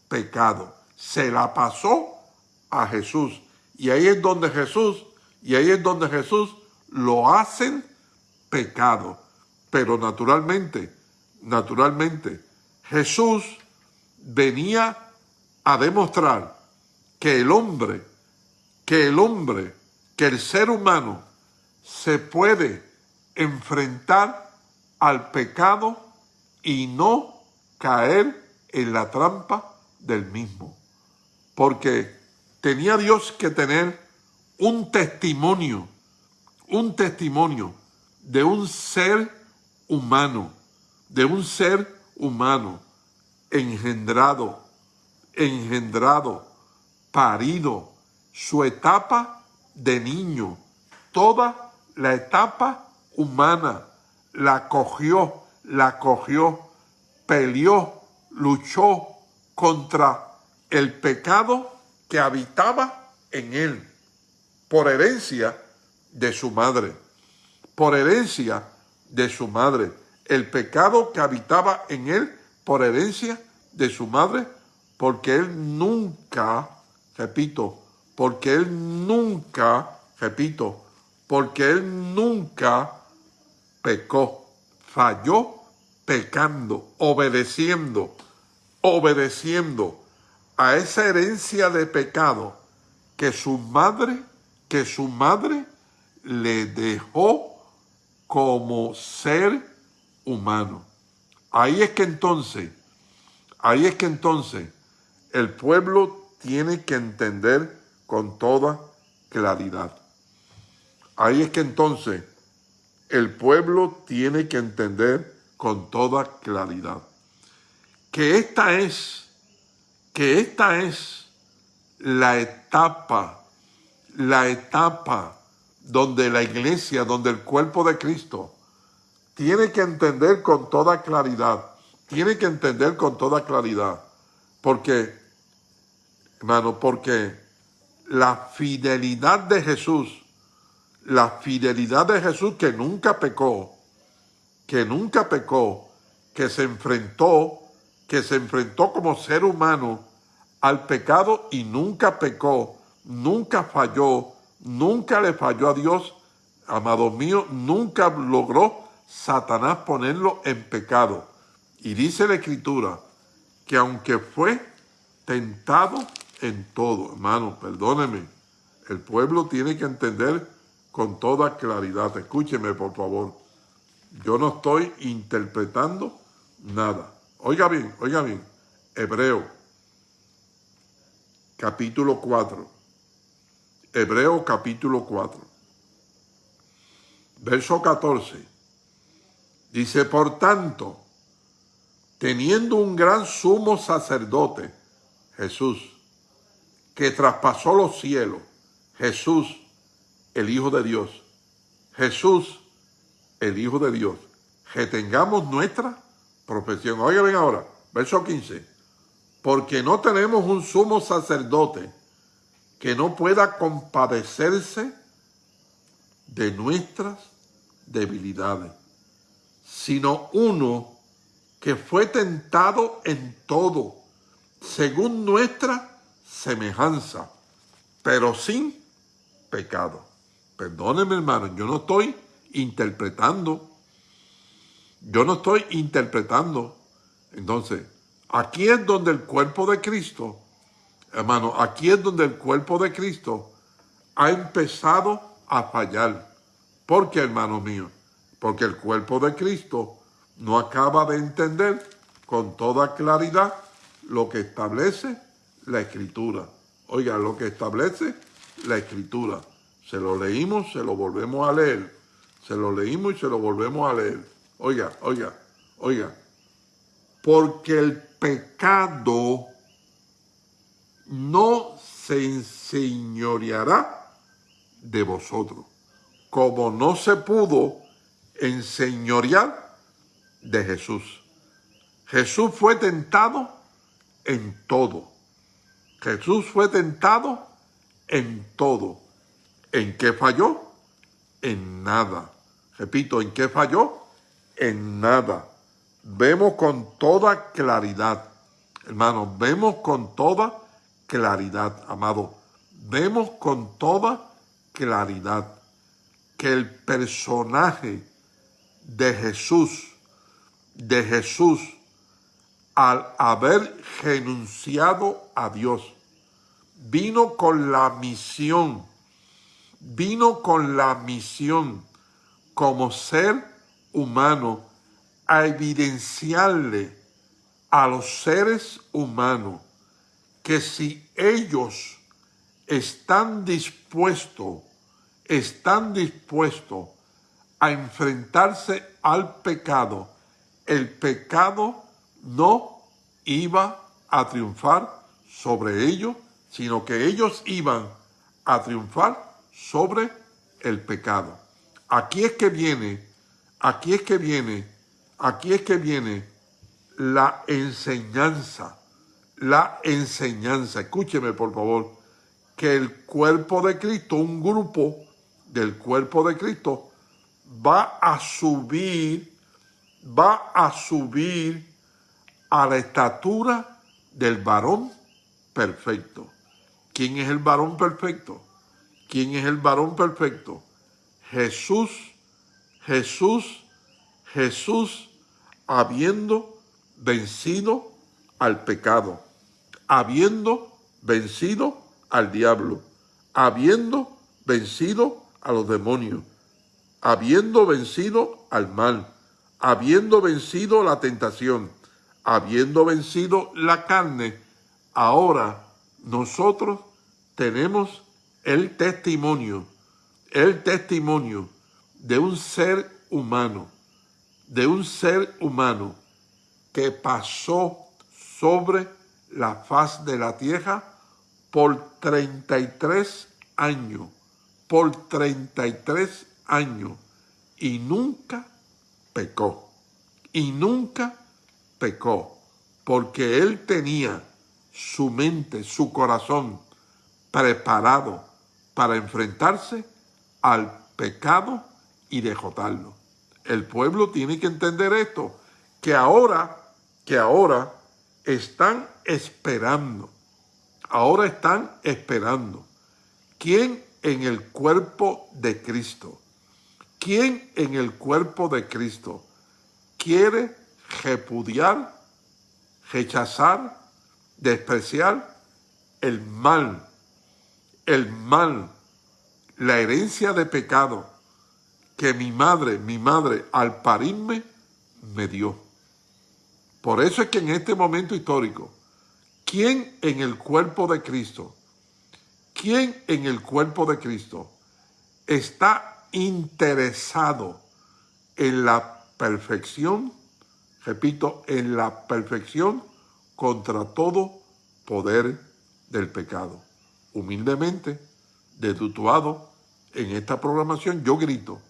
Speaker 1: pecado. Se la pasó a Jesús. Y ahí es donde Jesús, y ahí es donde Jesús lo hacen pecado. Pero naturalmente, naturalmente, Jesús venía a demostrar que el hombre, que el hombre, que el ser humano se puede enfrentar al pecado y no caer en la trampa del mismo. Porque tenía Dios que tener un testimonio, un testimonio de un ser humano, de un ser humano engendrado, engendrado, parido, su etapa de niño, toda la etapa humana, la cogió, la cogió, peleó, luchó contra el pecado que habitaba en él, por herencia de su madre, por herencia de su madre. El pecado que habitaba en él por herencia de su madre, porque él nunca, repito, porque él nunca, repito, porque él nunca pecó, falló pecando, obedeciendo, obedeciendo a esa herencia de pecado que su madre, que su madre le dejó como ser humano. Ahí es que entonces, ahí es que entonces el pueblo tiene que entender con toda claridad. Ahí es que entonces el pueblo tiene que entender con toda claridad que esta es, que esta es la etapa, la etapa donde la iglesia, donde el cuerpo de Cristo tiene que entender con toda claridad, tiene que entender con toda claridad, porque, hermano, porque la fidelidad de Jesús, la fidelidad de Jesús que nunca pecó, que nunca pecó, que se enfrentó, que se enfrentó como ser humano al pecado y nunca pecó, nunca falló, nunca le falló a Dios, amado mío, nunca logró Satanás ponerlo en pecado. Y dice la Escritura que aunque fue tentado en todo, hermano, perdóneme, el pueblo tiene que entender con toda claridad. Escúcheme, por favor. Yo no estoy interpretando nada. Oiga bien, oiga bien. Hebreo, capítulo 4. Hebreo, capítulo 4. Verso 14. Dice, por tanto, teniendo un gran sumo sacerdote, Jesús, que traspasó los cielos, Jesús, el Hijo de Dios, Jesús, el Hijo de Dios, que tengamos nuestra profesión. Oigan bien ahora, verso 15, porque no tenemos un sumo sacerdote que no pueda compadecerse de nuestras debilidades sino uno que fue tentado en todo, según nuestra semejanza, pero sin pecado. Perdóneme, hermano, yo no estoy interpretando. Yo no estoy interpretando. Entonces, aquí es donde el cuerpo de Cristo, hermano, aquí es donde el cuerpo de Cristo ha empezado a fallar. ¿Por qué, hermano mío? porque el cuerpo de Cristo no acaba de entender con toda claridad lo que establece la Escritura. Oiga, lo que establece la Escritura. Se lo leímos, se lo volvemos a leer. Se lo leímos y se lo volvemos a leer. Oiga, oiga, oiga. Porque el pecado no se enseñoreará de vosotros, como no se pudo en señorial de Jesús. Jesús fue tentado en todo. Jesús fue tentado en todo. ¿En qué falló? En nada. Repito, ¿en qué falló? En nada. Vemos con toda claridad, hermanos, vemos con toda claridad, amado. Vemos con toda claridad que el personaje de Jesús, de Jesús, al haber renunciado a Dios, vino con la misión, vino con la misión como ser humano a evidenciarle a los seres humanos que si ellos están dispuestos, están dispuestos a enfrentarse al pecado, el pecado no iba a triunfar sobre ellos, sino que ellos iban a triunfar sobre el pecado. Aquí es que viene, aquí es que viene, aquí es que viene la enseñanza, la enseñanza. Escúcheme, por favor, que el cuerpo de Cristo, un grupo del cuerpo de Cristo, va a subir, va a subir a la estatura del varón perfecto. ¿Quién es el varón perfecto? ¿Quién es el varón perfecto? Jesús, Jesús, Jesús, habiendo vencido al pecado, habiendo vencido al diablo, habiendo vencido a los demonios, habiendo vencido al mal, habiendo vencido la tentación, habiendo vencido la carne, ahora nosotros tenemos el testimonio, el testimonio de un ser humano, de un ser humano que pasó sobre la faz de la tierra por 33 años, por 33 años, y nunca pecó, y nunca pecó, porque él tenía su mente, su corazón preparado para enfrentarse al pecado y derrotarlo. El pueblo tiene que entender esto, que ahora, que ahora están esperando, ahora están esperando. ¿Quién en el cuerpo de Cristo? ¿Quién en el cuerpo de Cristo quiere repudiar, rechazar, despreciar el mal, el mal, la herencia de pecado que mi madre, mi madre al parirme me dio. Por eso es que en este momento histórico, ¿quién en el cuerpo de Cristo, quién en el cuerpo de Cristo está interesado en la perfección, repito, en la perfección contra todo poder del pecado. Humildemente, dedutuado en esta programación, yo grito,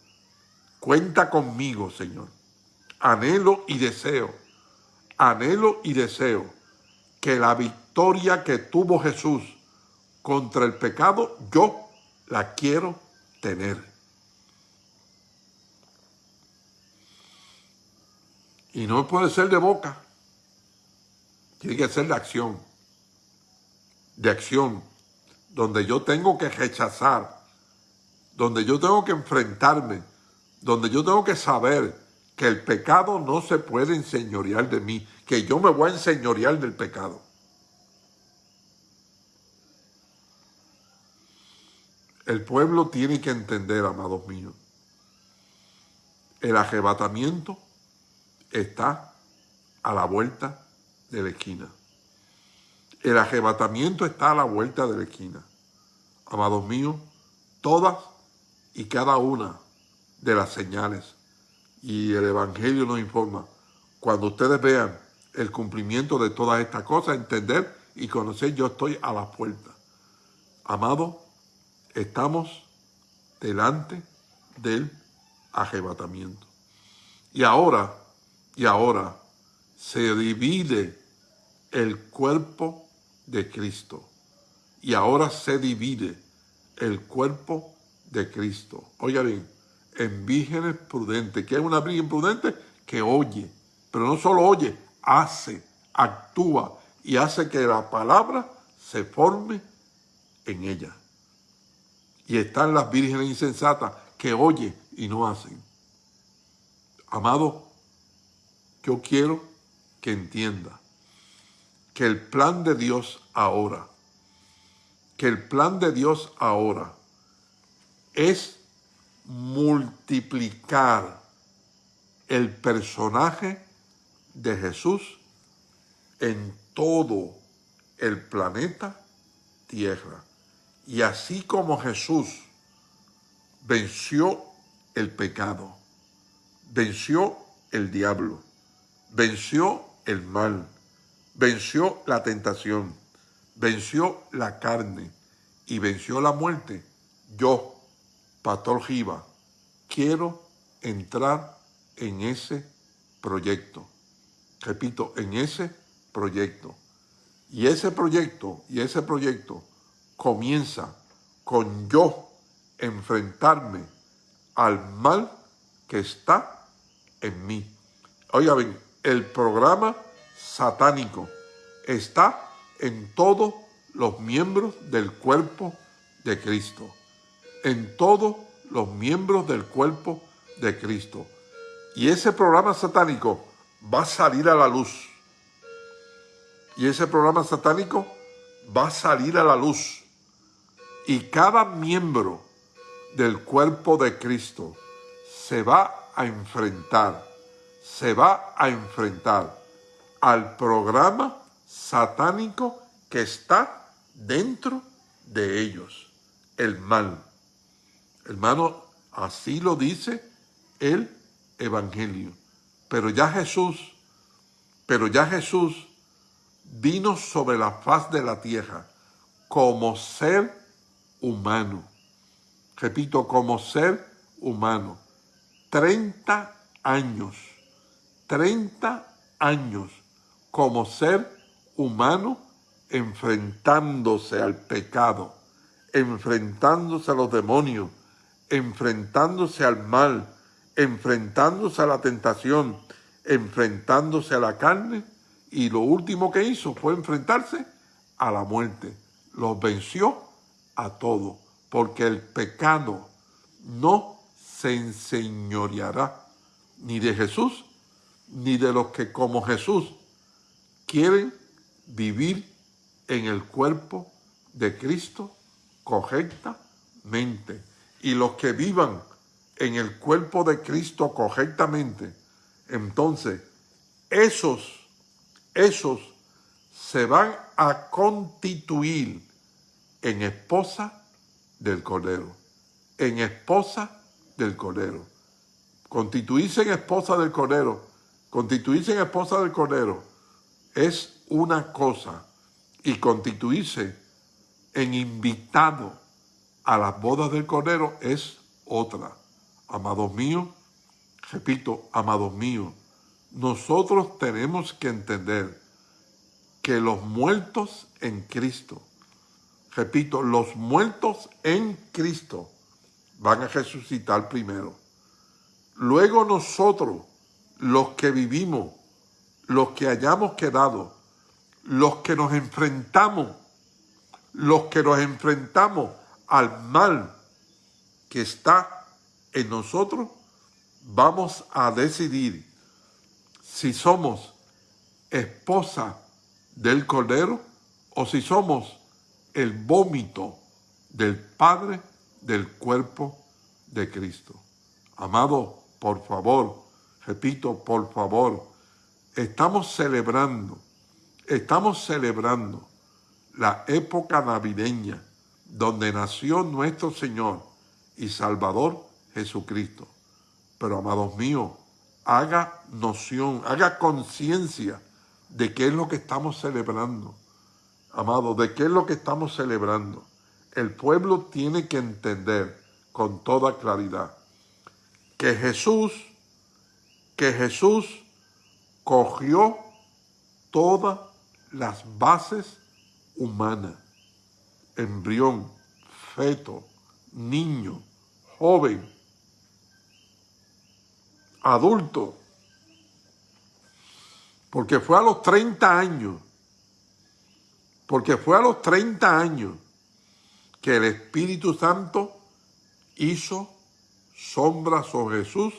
Speaker 1: cuenta conmigo, Señor. Anhelo y deseo, anhelo y deseo que la victoria que tuvo Jesús contra el pecado, yo la quiero tener. Y no puede ser de boca, tiene que ser de acción, de acción, donde yo tengo que rechazar, donde yo tengo que enfrentarme, donde yo tengo que saber que el pecado no se puede enseñorear de mí, que yo me voy a enseñorear del pecado. El pueblo tiene que entender, amados míos, el arrebatamiento está a la vuelta de la esquina. El arrebatamiento está a la vuelta de la esquina. Amados míos, todas y cada una de las señales y el Evangelio nos informa, cuando ustedes vean el cumplimiento de todas estas cosas, entender y conocer, yo estoy a la puerta. Amado, estamos delante del arrebatamiento. Y ahora y ahora se divide el cuerpo de Cristo. Y ahora se divide el cuerpo de Cristo. Oiga bien, en vírgenes prudentes. ¿Qué es una virgen prudente? Que oye, pero no solo oye, hace, actúa y hace que la palabra se forme en ella. Y están las vírgenes insensatas que oye y no hacen. Amado, yo quiero que entienda que el plan de Dios ahora, que el plan de Dios ahora es multiplicar el personaje de Jesús en todo el planeta Tierra. Y así como Jesús venció el pecado, venció el diablo, venció el mal, venció la tentación, venció la carne y venció la muerte. Yo, Pastor Giva, quiero entrar en ese proyecto. Repito, en ese proyecto. Y ese proyecto, y ese proyecto comienza con yo enfrentarme al mal que está en mí. Oiga bien, el programa satánico está en todos los miembros del cuerpo de Cristo. En todos los miembros del cuerpo de Cristo. Y ese programa satánico va a salir a la luz. Y ese programa satánico va a salir a la luz. Y cada miembro del cuerpo de Cristo se va a enfrentar, se va a enfrentar al programa satánico que está dentro de ellos, el mal. Hermano, así lo dice el Evangelio. Pero ya Jesús, pero ya Jesús vino sobre la faz de la tierra como ser humano. Repito, como ser humano. 30 años, 30 años como ser humano enfrentándose al pecado, enfrentándose a los demonios, enfrentándose al mal, enfrentándose a la tentación, enfrentándose a la carne y lo último que hizo fue enfrentarse a la muerte. Los venció a todos, porque el pecado no se enseñoreará ni de Jesús, ni de los que como Jesús quieren vivir en el cuerpo de Cristo correctamente. Y los que vivan en el cuerpo de Cristo correctamente, entonces esos, esos se van a constituir en esposa del Cordero, en esposa del Cordero. Constituirse en esposa del Cordero, constituirse en esposa del Cordero es una cosa y constituirse en invitado a las bodas del Cordero es otra. Amados míos, repito, amados míos, nosotros tenemos que entender que los muertos en Cristo, repito, los muertos en Cristo van a resucitar primero. Luego nosotros, los que vivimos, los que hayamos quedado, los que nos enfrentamos, los que nos enfrentamos al mal que está en nosotros, vamos a decidir si somos esposa del Cordero o si somos el vómito del Padre del cuerpo de Cristo. Amado, por favor, repito, por favor, estamos celebrando, estamos celebrando la época navideña donde nació nuestro Señor y Salvador Jesucristo. Pero, amados míos, haga noción, haga conciencia de qué es lo que estamos celebrando. Amados, de qué es lo que estamos celebrando el pueblo tiene que entender con toda claridad que Jesús, que Jesús cogió todas las bases humanas, embrión, feto, niño, joven, adulto, porque fue a los 30 años, porque fue a los 30 años que el Espíritu Santo hizo sombra sobre Jesús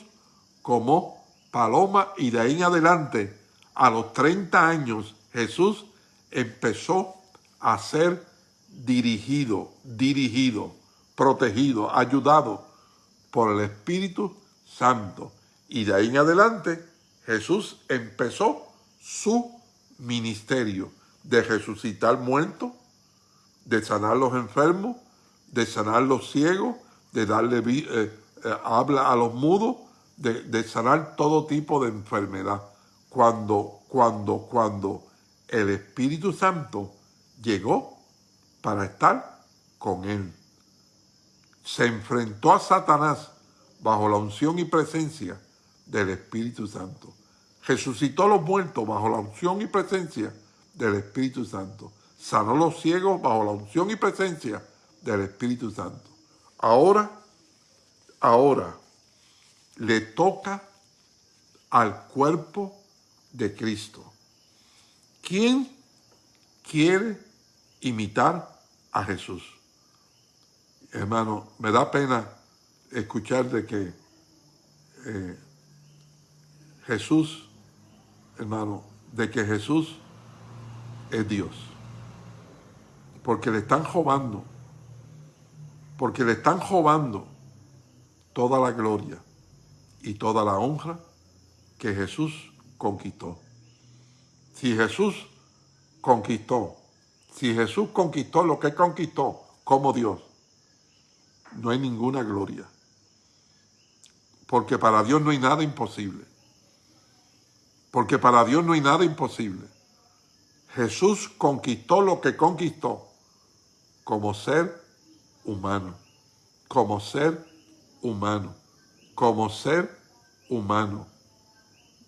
Speaker 1: como paloma y de ahí en adelante, a los 30 años, Jesús empezó a ser dirigido, dirigido, protegido, ayudado por el Espíritu Santo. Y de ahí en adelante, Jesús empezó su ministerio de resucitar muertos, de sanar los enfermos, de sanar los ciegos, de darle eh, eh, habla a los mudos, de, sanar todo tipo de enfermedad. Cuando, cuando, cuando el Espíritu Santo llegó para estar con él. Se enfrentó a Satanás bajo la unción y presencia del Espíritu Santo. Resucitó a los muertos bajo la unción y presencia del Espíritu Santo sanó los ciegos bajo la unción y presencia del Espíritu Santo. Ahora, ahora, le toca al cuerpo de Cristo. ¿Quién quiere imitar a Jesús? Hermano, me da pena escuchar de que eh, Jesús, hermano, de que Jesús es Dios. Porque le están robando, porque le están robando toda la gloria y toda la honra que Jesús conquistó. Si Jesús conquistó, si Jesús conquistó lo que conquistó como Dios, no hay ninguna gloria. Porque para Dios no hay nada imposible. Porque para Dios no hay nada imposible. Jesús conquistó lo que conquistó como ser humano, como ser humano, como ser humano,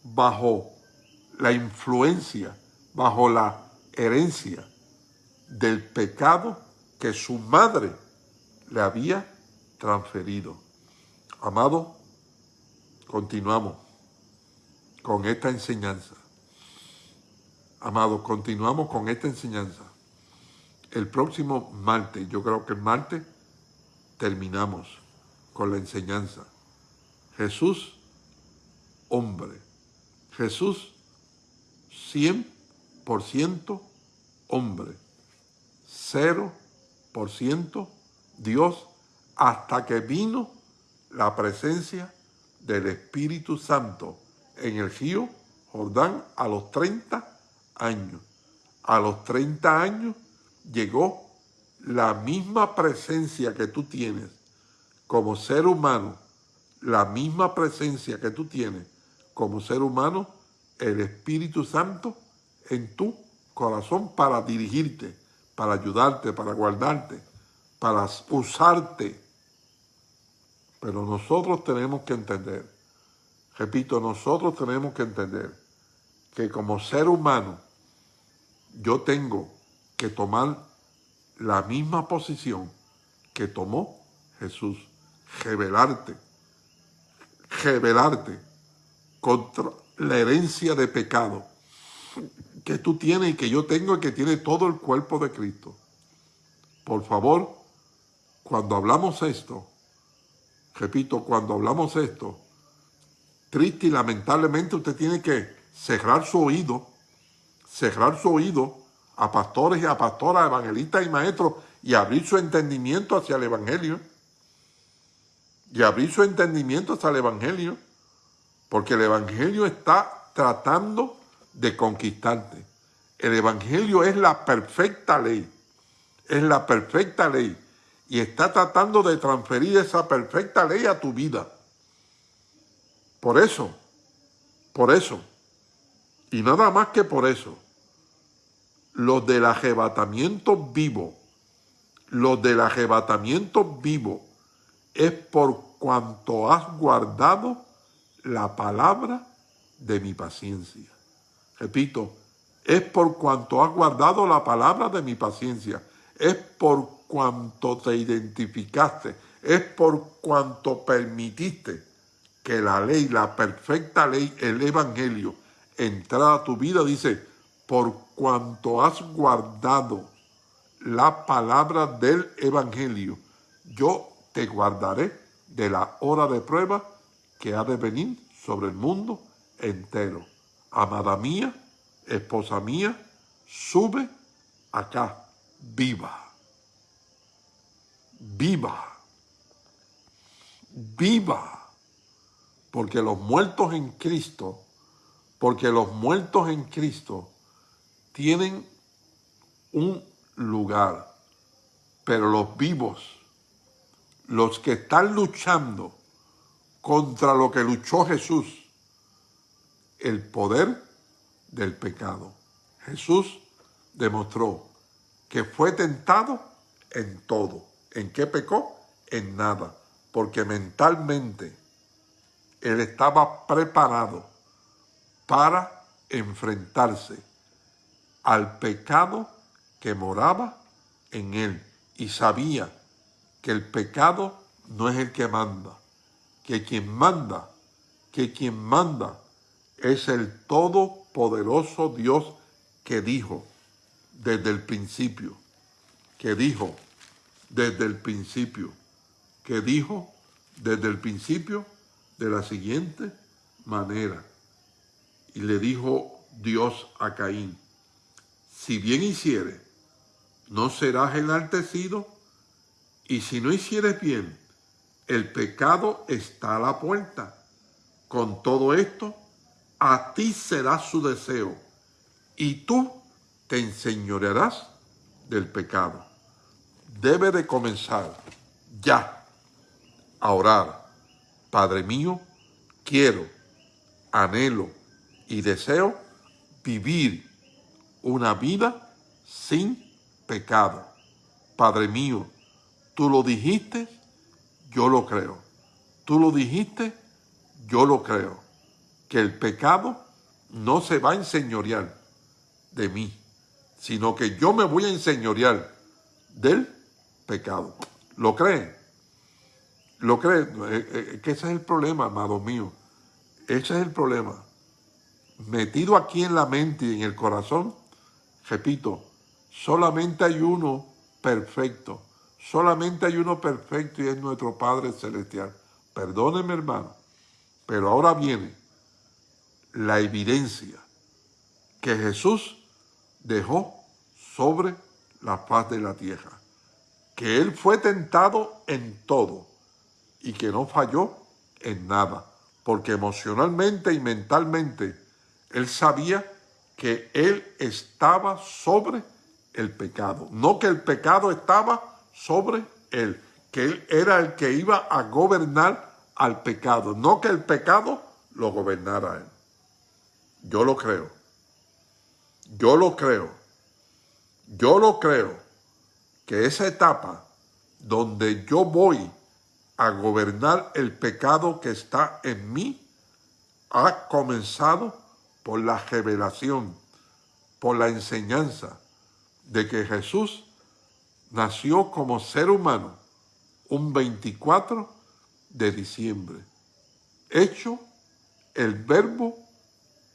Speaker 1: bajo la influencia, bajo la herencia del pecado que su madre le había transferido. Amado, continuamos con esta enseñanza. Amado, continuamos con esta enseñanza. El próximo martes, yo creo que el martes, terminamos con la enseñanza. Jesús, hombre. Jesús, 100% hombre. 0% Dios hasta que vino la presencia del Espíritu Santo en el río Jordán a los 30 años. A los 30 años llegó la misma presencia que tú tienes como ser humano, la misma presencia que tú tienes como ser humano, el Espíritu Santo en tu corazón para dirigirte, para ayudarte, para guardarte, para usarte. Pero nosotros tenemos que entender, repito, nosotros tenemos que entender que como ser humano yo tengo que tomar la misma posición que tomó Jesús, revelarte, revelarte contra la herencia de pecado que tú tienes y que yo tengo y que tiene todo el cuerpo de Cristo. Por favor, cuando hablamos esto, repito, cuando hablamos esto, triste y lamentablemente usted tiene que cerrar su oído cerrar su oído a pastores y a pastoras, evangelistas y maestros y abrir su entendimiento hacia el Evangelio. Y abrir su entendimiento hacia el Evangelio. Porque el Evangelio está tratando de conquistarte. El Evangelio es la perfecta ley. Es la perfecta ley. Y está tratando de transferir esa perfecta ley a tu vida. Por eso, por eso, y nada más que por eso, los del arrebatamiento vivo, los del arrebatamiento vivo, es por cuanto has guardado la palabra de mi paciencia. Repito, es por cuanto has guardado la palabra de mi paciencia, es por cuanto te identificaste, es por cuanto permitiste que la ley, la perfecta ley, el evangelio, entrara a tu vida, dice, por cuanto has guardado la palabra del Evangelio, yo te guardaré de la hora de prueba que ha de venir sobre el mundo entero. Amada mía, esposa mía, sube acá, viva. Viva. Viva. Porque los muertos en Cristo, porque los muertos en Cristo tienen un lugar, pero los vivos, los que están luchando contra lo que luchó Jesús, el poder del pecado. Jesús demostró que fue tentado en todo. ¿En qué pecó? En nada. Porque mentalmente él estaba preparado para enfrentarse al pecado que moraba en él y sabía que el pecado no es el que manda, que quien manda, que quien manda es el todopoderoso Dios que dijo desde el principio, que dijo desde el principio, que dijo desde el principio de la siguiente manera. Y le dijo Dios a Caín, si bien hiciere, no serás enaltecido, y si no hicieres bien, el pecado está a la puerta. Con todo esto, a ti será su deseo, y tú te enseñorearás del pecado. Debe de comenzar ya a orar. Padre mío, quiero, anhelo y deseo vivir una vida sin pecado. Padre mío, tú lo dijiste, yo lo creo. Tú lo dijiste, yo lo creo. Que el pecado no se va a enseñorear de mí, sino que yo me voy a enseñorear del pecado. ¿Lo creen? ¿Lo creen? Eh, eh, que ese es el problema, amado mío. Ese es el problema. Metido aquí en la mente y en el corazón, repito, solamente hay uno perfecto. Solamente hay uno perfecto y es nuestro Padre Celestial. Perdóneme, hermano. Pero ahora viene la evidencia que Jesús dejó sobre la faz de la tierra. Que Él fue tentado en todo y que no falló en nada. Porque emocionalmente y mentalmente Él sabía que Él estaba sobre el pecado. No que el pecado estaba sobre Él. Que Él era el que iba a gobernar al pecado. No que el pecado lo gobernara Él. Yo lo creo. Yo lo creo. Yo lo creo que esa etapa donde yo voy a gobernar el pecado que está en mí ha comenzado por la revelación, por la enseñanza de que Jesús nació como ser humano un 24 de diciembre, hecho el verbo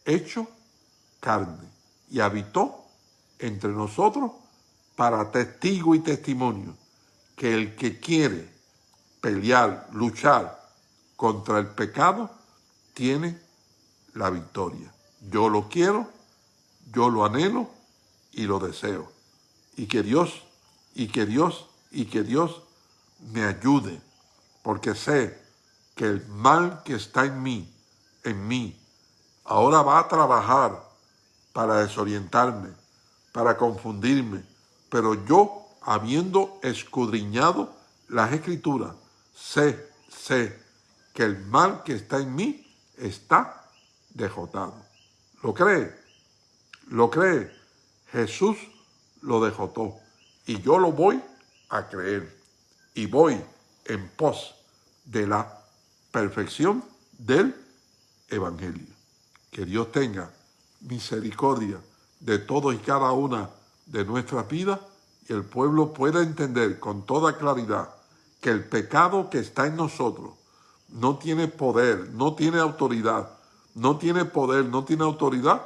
Speaker 1: hecho carne y habitó entre nosotros para testigo y testimonio que el que quiere pelear, luchar contra el pecado, tiene la victoria. Yo lo quiero, yo lo anhelo y lo deseo. Y que Dios, y que Dios, y que Dios me ayude, porque sé que el mal que está en mí, en mí, ahora va a trabajar para desorientarme, para confundirme, pero yo, habiendo escudriñado las escrituras, sé, sé que el mal que está en mí está dejotado. ¿Lo cree? ¿Lo cree? Jesús lo dejotó y yo lo voy a creer y voy en pos de la perfección del Evangelio. Que Dios tenga misericordia de todos y cada una de nuestras vidas y el pueblo pueda entender con toda claridad que el pecado que está en nosotros no tiene poder, no tiene autoridad, no tiene poder, no tiene autoridad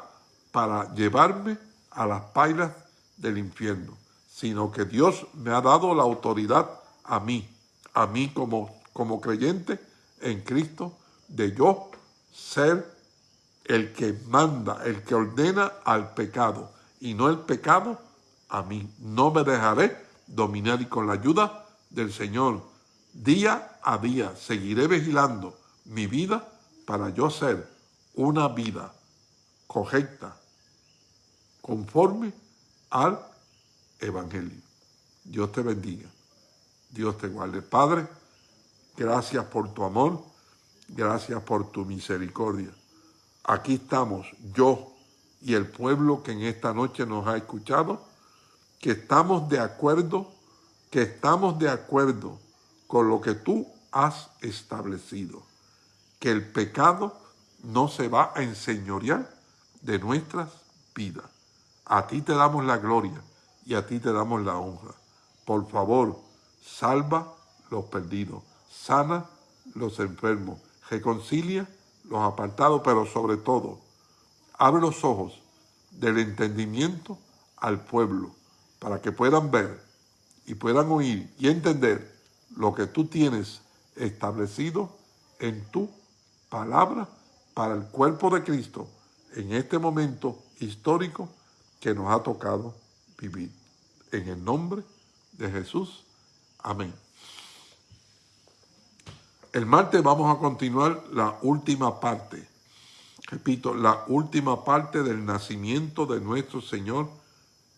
Speaker 1: para llevarme a las pailas del infierno, sino que Dios me ha dado la autoridad a mí, a mí como, como creyente en Cristo, de yo ser el que manda, el que ordena al pecado, y no el pecado a mí. No me dejaré dominar y con la ayuda del Señor. Día a día seguiré vigilando mi vida para yo ser una vida correcta, conforme al Evangelio. Dios te bendiga. Dios te guarde. Padre, gracias por tu amor, gracias por tu misericordia. Aquí estamos, yo y el pueblo que en esta noche nos ha escuchado, que estamos de acuerdo que estamos de acuerdo con lo que tú has establecido, que el pecado no se va a enseñorear de nuestras vidas. A ti te damos la gloria y a ti te damos la honra. Por favor, salva los perdidos, sana los enfermos, reconcilia los apartados, pero sobre todo, abre los ojos del entendimiento al pueblo, para que puedan ver y puedan oír y entender lo que tú tienes establecido en tu palabra para el cuerpo de Cristo en este momento histórico que nos ha tocado vivir. En el nombre de Jesús. Amén. El martes vamos a continuar la última parte. Repito, la última parte del nacimiento de nuestro Señor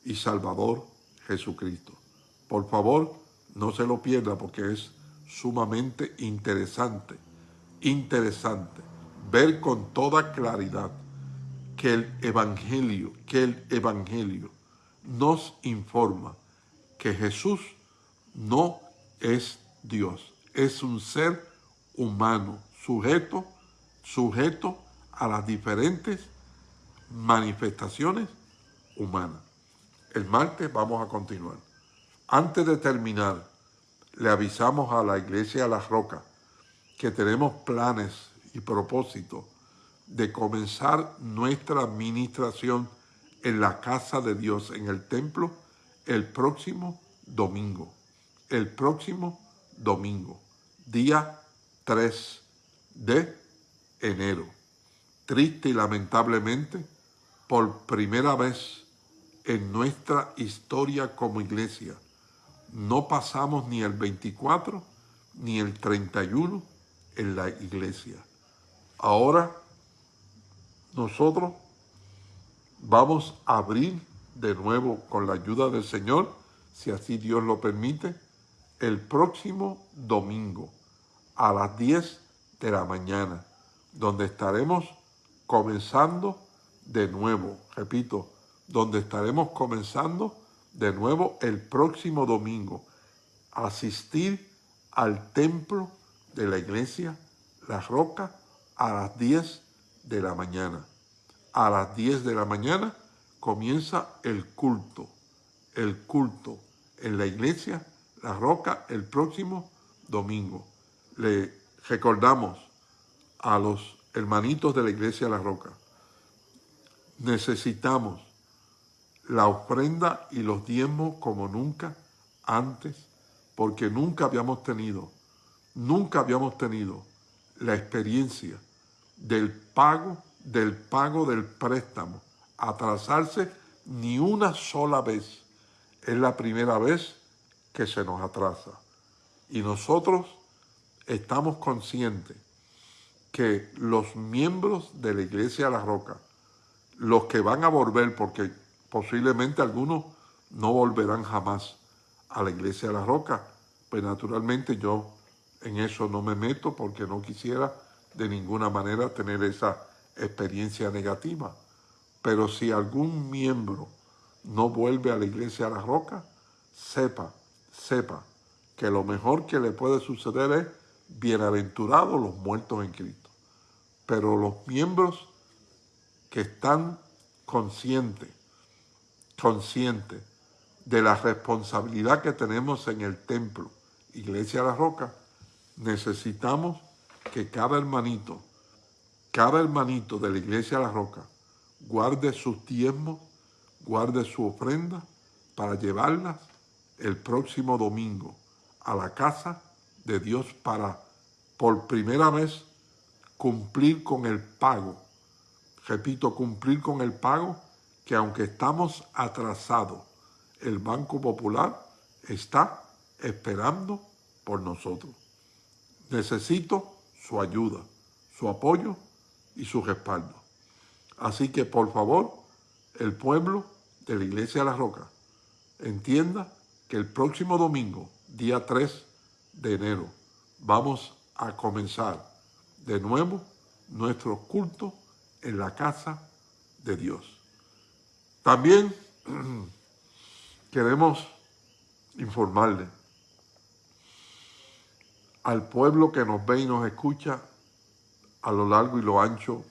Speaker 1: y Salvador Jesucristo. Por favor, no se lo pierda porque es sumamente interesante, interesante ver con toda claridad que el Evangelio, que el Evangelio nos informa que Jesús no es Dios, es un ser humano, sujeto, sujeto a las diferentes manifestaciones humanas. El martes vamos a continuar. Antes de terminar, le avisamos a la Iglesia de las Rocas que tenemos planes y propósitos de comenzar nuestra administración en la casa de Dios, en el templo, el próximo domingo. El próximo domingo, día 3 de enero. Triste y lamentablemente, por primera vez en nuestra historia como iglesia, no pasamos ni el 24 ni el 31 en la iglesia. Ahora nosotros vamos a abrir de nuevo con la ayuda del Señor, si así Dios lo permite, el próximo domingo a las 10 de la mañana, donde estaremos comenzando de nuevo, repito, donde estaremos comenzando de nuevo el próximo domingo, asistir al templo de la iglesia La Roca a las 10 de la mañana. A las 10 de la mañana comienza el culto, el culto en la iglesia La Roca el próximo domingo. Le recordamos a los hermanitos de la iglesia La Roca, necesitamos la ofrenda y los diezmos como nunca antes, porque nunca habíamos tenido, nunca habíamos tenido la experiencia del pago, del pago del préstamo, atrasarse ni una sola vez. Es la primera vez que se nos atrasa. Y nosotros estamos conscientes que los miembros de la Iglesia de la Roca, los que van a volver, porque posiblemente algunos no volverán jamás a la Iglesia de la Roca, pues naturalmente yo en eso no me meto porque no quisiera de ninguna manera tener esa experiencia negativa. Pero si algún miembro no vuelve a la iglesia de la roca, sepa, sepa que lo mejor que le puede suceder es bienaventurados los muertos en Cristo. Pero los miembros que están conscientes, conscientes de la responsabilidad que tenemos en el templo, Iglesia de la Roca, necesitamos que cada hermanito, cada hermanito de la iglesia de la roca, guarde sus diezmos, guarde su ofrenda para llevarlas el próximo domingo a la casa de Dios para por primera vez cumplir con el pago. Repito, cumplir con el pago que aunque estamos atrasados, el Banco Popular está esperando por nosotros. Necesito su ayuda, su apoyo y su respaldo. Así que, por favor, el pueblo de la Iglesia de la Roca entienda que el próximo domingo, día 3 de enero, vamos a comenzar de nuevo nuestro culto en la casa de Dios. También queremos informarle al pueblo que nos ve y nos escucha a lo largo y lo ancho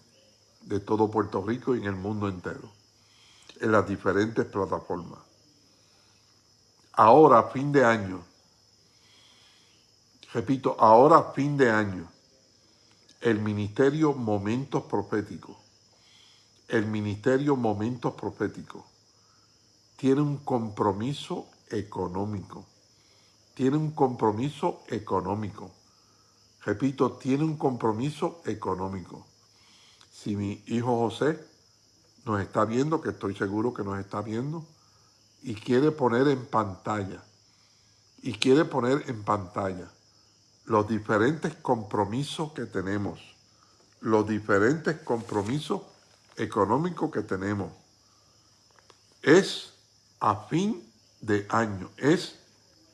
Speaker 1: de todo Puerto Rico y en el mundo entero, en las diferentes plataformas. Ahora, fin de año, repito, ahora, fin de año, el Ministerio Momentos Proféticos el ministerio Momentos Proféticos tiene un compromiso económico. Tiene un compromiso económico. Repito, tiene un compromiso económico. Si mi hijo José nos está viendo, que estoy seguro que nos está viendo, y quiere poner en pantalla, y quiere poner en pantalla los diferentes compromisos que tenemos, los diferentes compromisos económicos que tenemos. Es a fin de año, es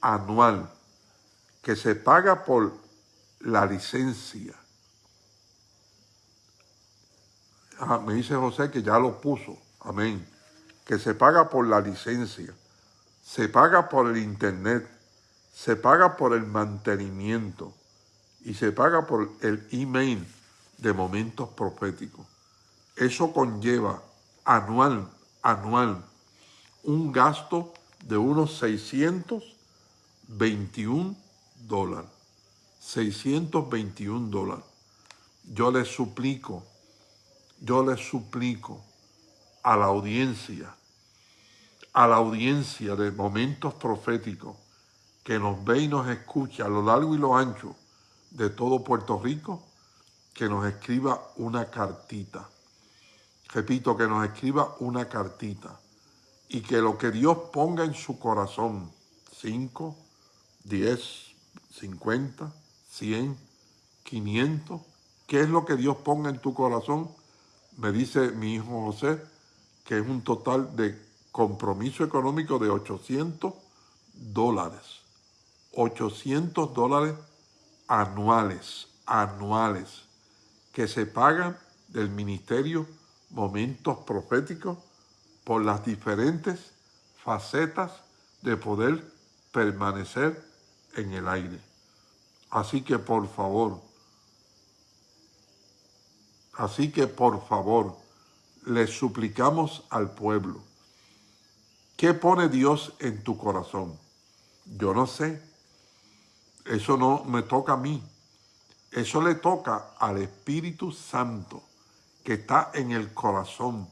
Speaker 1: anual, que se paga por la licencia. Ah, me dice José que ya lo puso, amén, que se paga por la licencia, se paga por el internet, se paga por el mantenimiento y se paga por el email de momentos proféticos. Eso conlleva anual, anual, un gasto de unos 621 dólares. 621 dólares. Yo les suplico, yo les suplico a la audiencia, a la audiencia de momentos proféticos que nos ve y nos escucha a lo largo y lo ancho de todo Puerto Rico, que nos escriba una cartita. Repito, que nos escriba una cartita y que lo que Dios ponga en su corazón, 5, 10, 50, 100, 500, ¿qué es lo que Dios ponga en tu corazón? Me dice mi hijo José que es un total de compromiso económico de 800 dólares. 800 dólares anuales, anuales, que se pagan del Ministerio Momentos Proféticos por las diferentes facetas de poder permanecer en el aire. Así que por favor, así que por favor, le suplicamos al pueblo, ¿qué pone Dios en tu corazón? Yo no sé, eso no me toca a mí. Eso le toca al Espíritu Santo que está en el corazón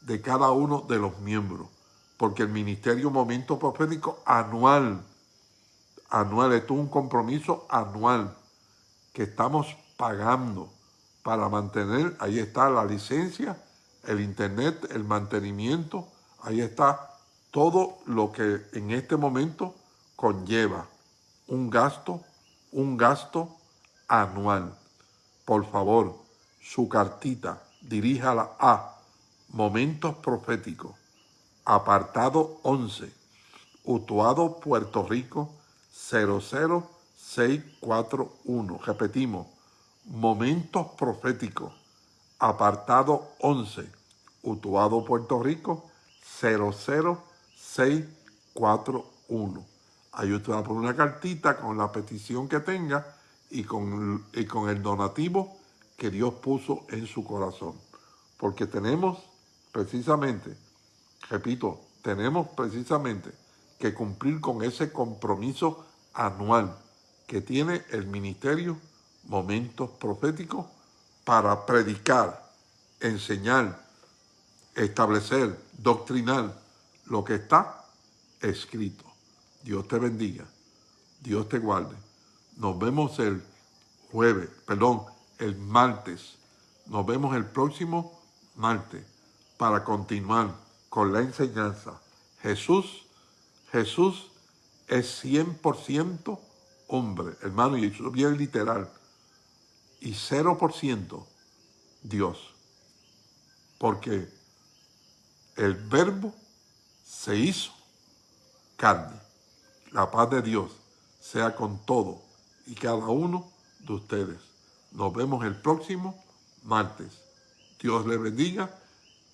Speaker 1: de cada uno de los miembros. Porque el Ministerio Momento Profético anual, anual, esto es un compromiso anual que estamos pagando para mantener, ahí está la licencia, el internet, el mantenimiento, ahí está todo lo que en este momento conlleva un gasto, un gasto anual. Por favor, su cartita, diríjala a Momentos Proféticos, apartado 11, Utuado, Puerto Rico, 00641. Repetimos, Momentos Proféticos, apartado 11, Utuado, Puerto Rico, 00641. Ahí usted va a poner una cartita con la petición que tenga y con, y con el donativo que Dios puso en su corazón. Porque tenemos precisamente, repito, tenemos precisamente que cumplir con ese compromiso anual que tiene el ministerio Momentos Proféticos para predicar, enseñar, establecer, doctrinar lo que está escrito. Dios te bendiga. Dios te guarde. Nos vemos el jueves, perdón, el martes. Nos vemos el próximo martes para continuar con la enseñanza. Jesús, Jesús es 100% hombre, hermano, y eso es bien literal. Y 0% Dios. Porque el verbo se hizo carne. La paz de Dios sea con todo y cada uno de ustedes. Nos vemos el próximo martes. Dios les bendiga.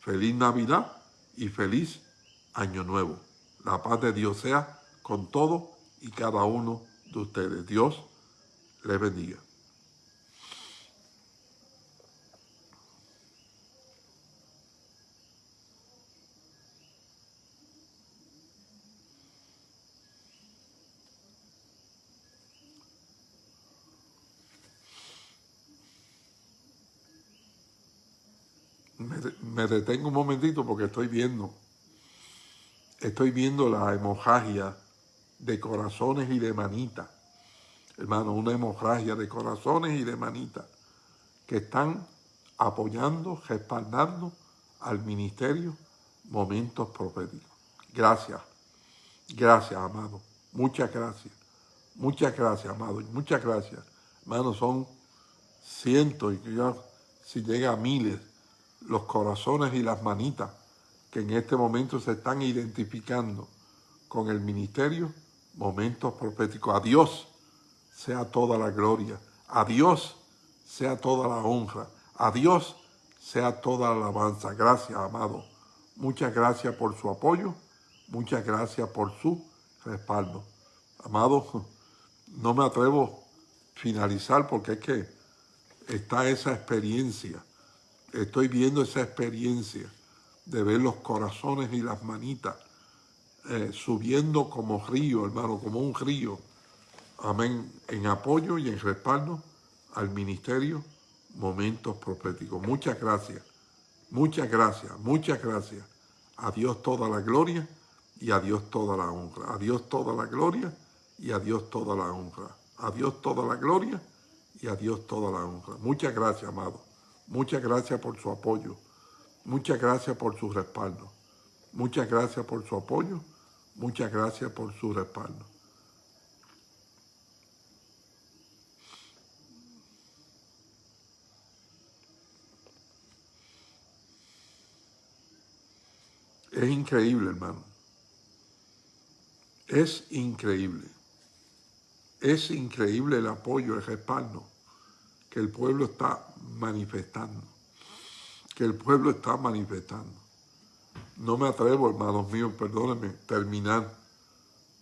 Speaker 1: Feliz Navidad y feliz Año Nuevo. La paz de Dios sea con todo y cada uno de ustedes. Dios les bendiga. me, detengo un momentito porque estoy viendo, estoy viendo la hemorragia de corazones y de manitas. Hermano, una hemorragia de corazones y de manitas que están apoyando, respaldando al ministerio momentos proféticos. Gracias, gracias, amado. Muchas gracias, muchas gracias, amado. Muchas gracias. Hermano, son cientos y ya si llega a miles los corazones y las manitas que en este momento se están identificando con el ministerio, momentos proféticos. A Dios sea toda la gloria, a Dios sea toda la honra, a Dios sea toda la alabanza. Gracias, amado. Muchas gracias por su apoyo, muchas gracias por su respaldo. Amado, no me atrevo a finalizar porque es que está esa experiencia estoy viendo esa experiencia de ver los corazones y las manitas eh, subiendo como río, hermano, como un río. Amén. En apoyo y en respaldo al ministerio Momentos Proféticos. Muchas gracias. Muchas gracias. Muchas gracias. A Dios toda la gloria y a Dios toda la honra. A Dios toda la gloria y a Dios toda la honra. A Dios toda la gloria y a Dios toda la honra. Muchas gracias, amado. Muchas gracias por su apoyo. Muchas gracias por su respaldo. Muchas gracias por su apoyo. Muchas gracias por su respaldo. Es increíble, hermano. Es increíble. Es increíble el apoyo, el respaldo que el pueblo está manifestando, que el pueblo está manifestando. No me atrevo, hermanos míos, perdónenme, terminar,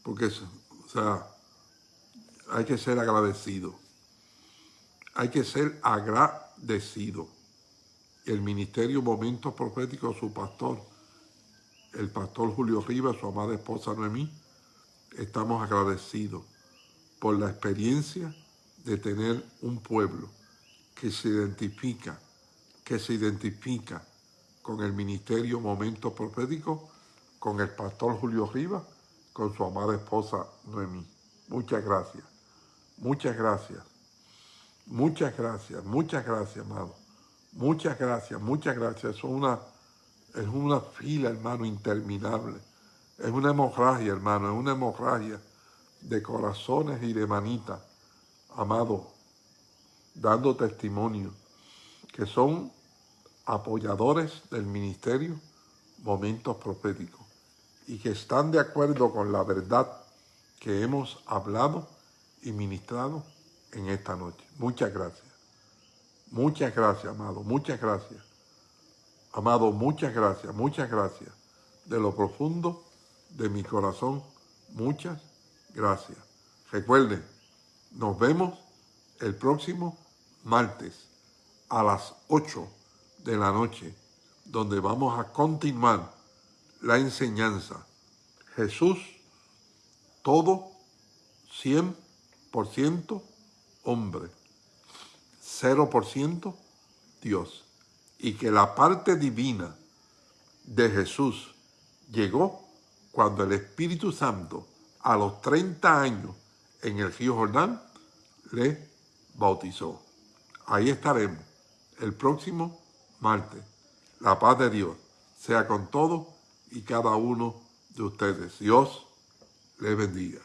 Speaker 1: porque, o sea, hay que ser agradecido. Hay que ser agradecido. El Ministerio Momentos Proféticos, su pastor, el pastor Julio Rivas, su amada esposa Noemí, estamos agradecidos por la experiencia de tener un pueblo que se identifica, que se identifica con el ministerio Momento Profético, con el pastor Julio Rivas, con su amada esposa Noemí. Muchas gracias, muchas gracias, muchas gracias, muchas gracias, amado. Muchas gracias, muchas gracias. Es una, es una fila, hermano, interminable. Es una hemorragia, hermano, es una hemorragia de corazones y de manitas. Amado, dando testimonio, que son apoyadores del ministerio Momentos Proféticos y que están de acuerdo con la verdad que hemos hablado y ministrado en esta noche. Muchas gracias. Muchas gracias, amado. Muchas gracias. Amado, muchas gracias. Muchas gracias. De lo profundo de mi corazón, muchas gracias. Recuerden, nos vemos el próximo martes a las 8 de la noche, donde vamos a continuar la enseñanza. Jesús, todo 100% hombre, 0% Dios. Y que la parte divina de Jesús llegó cuando el Espíritu Santo, a los 30 años en el río Jordán, le bautizó. Ahí estaremos el próximo martes. La paz de Dios sea con todos y cada uno de ustedes. Dios les bendiga.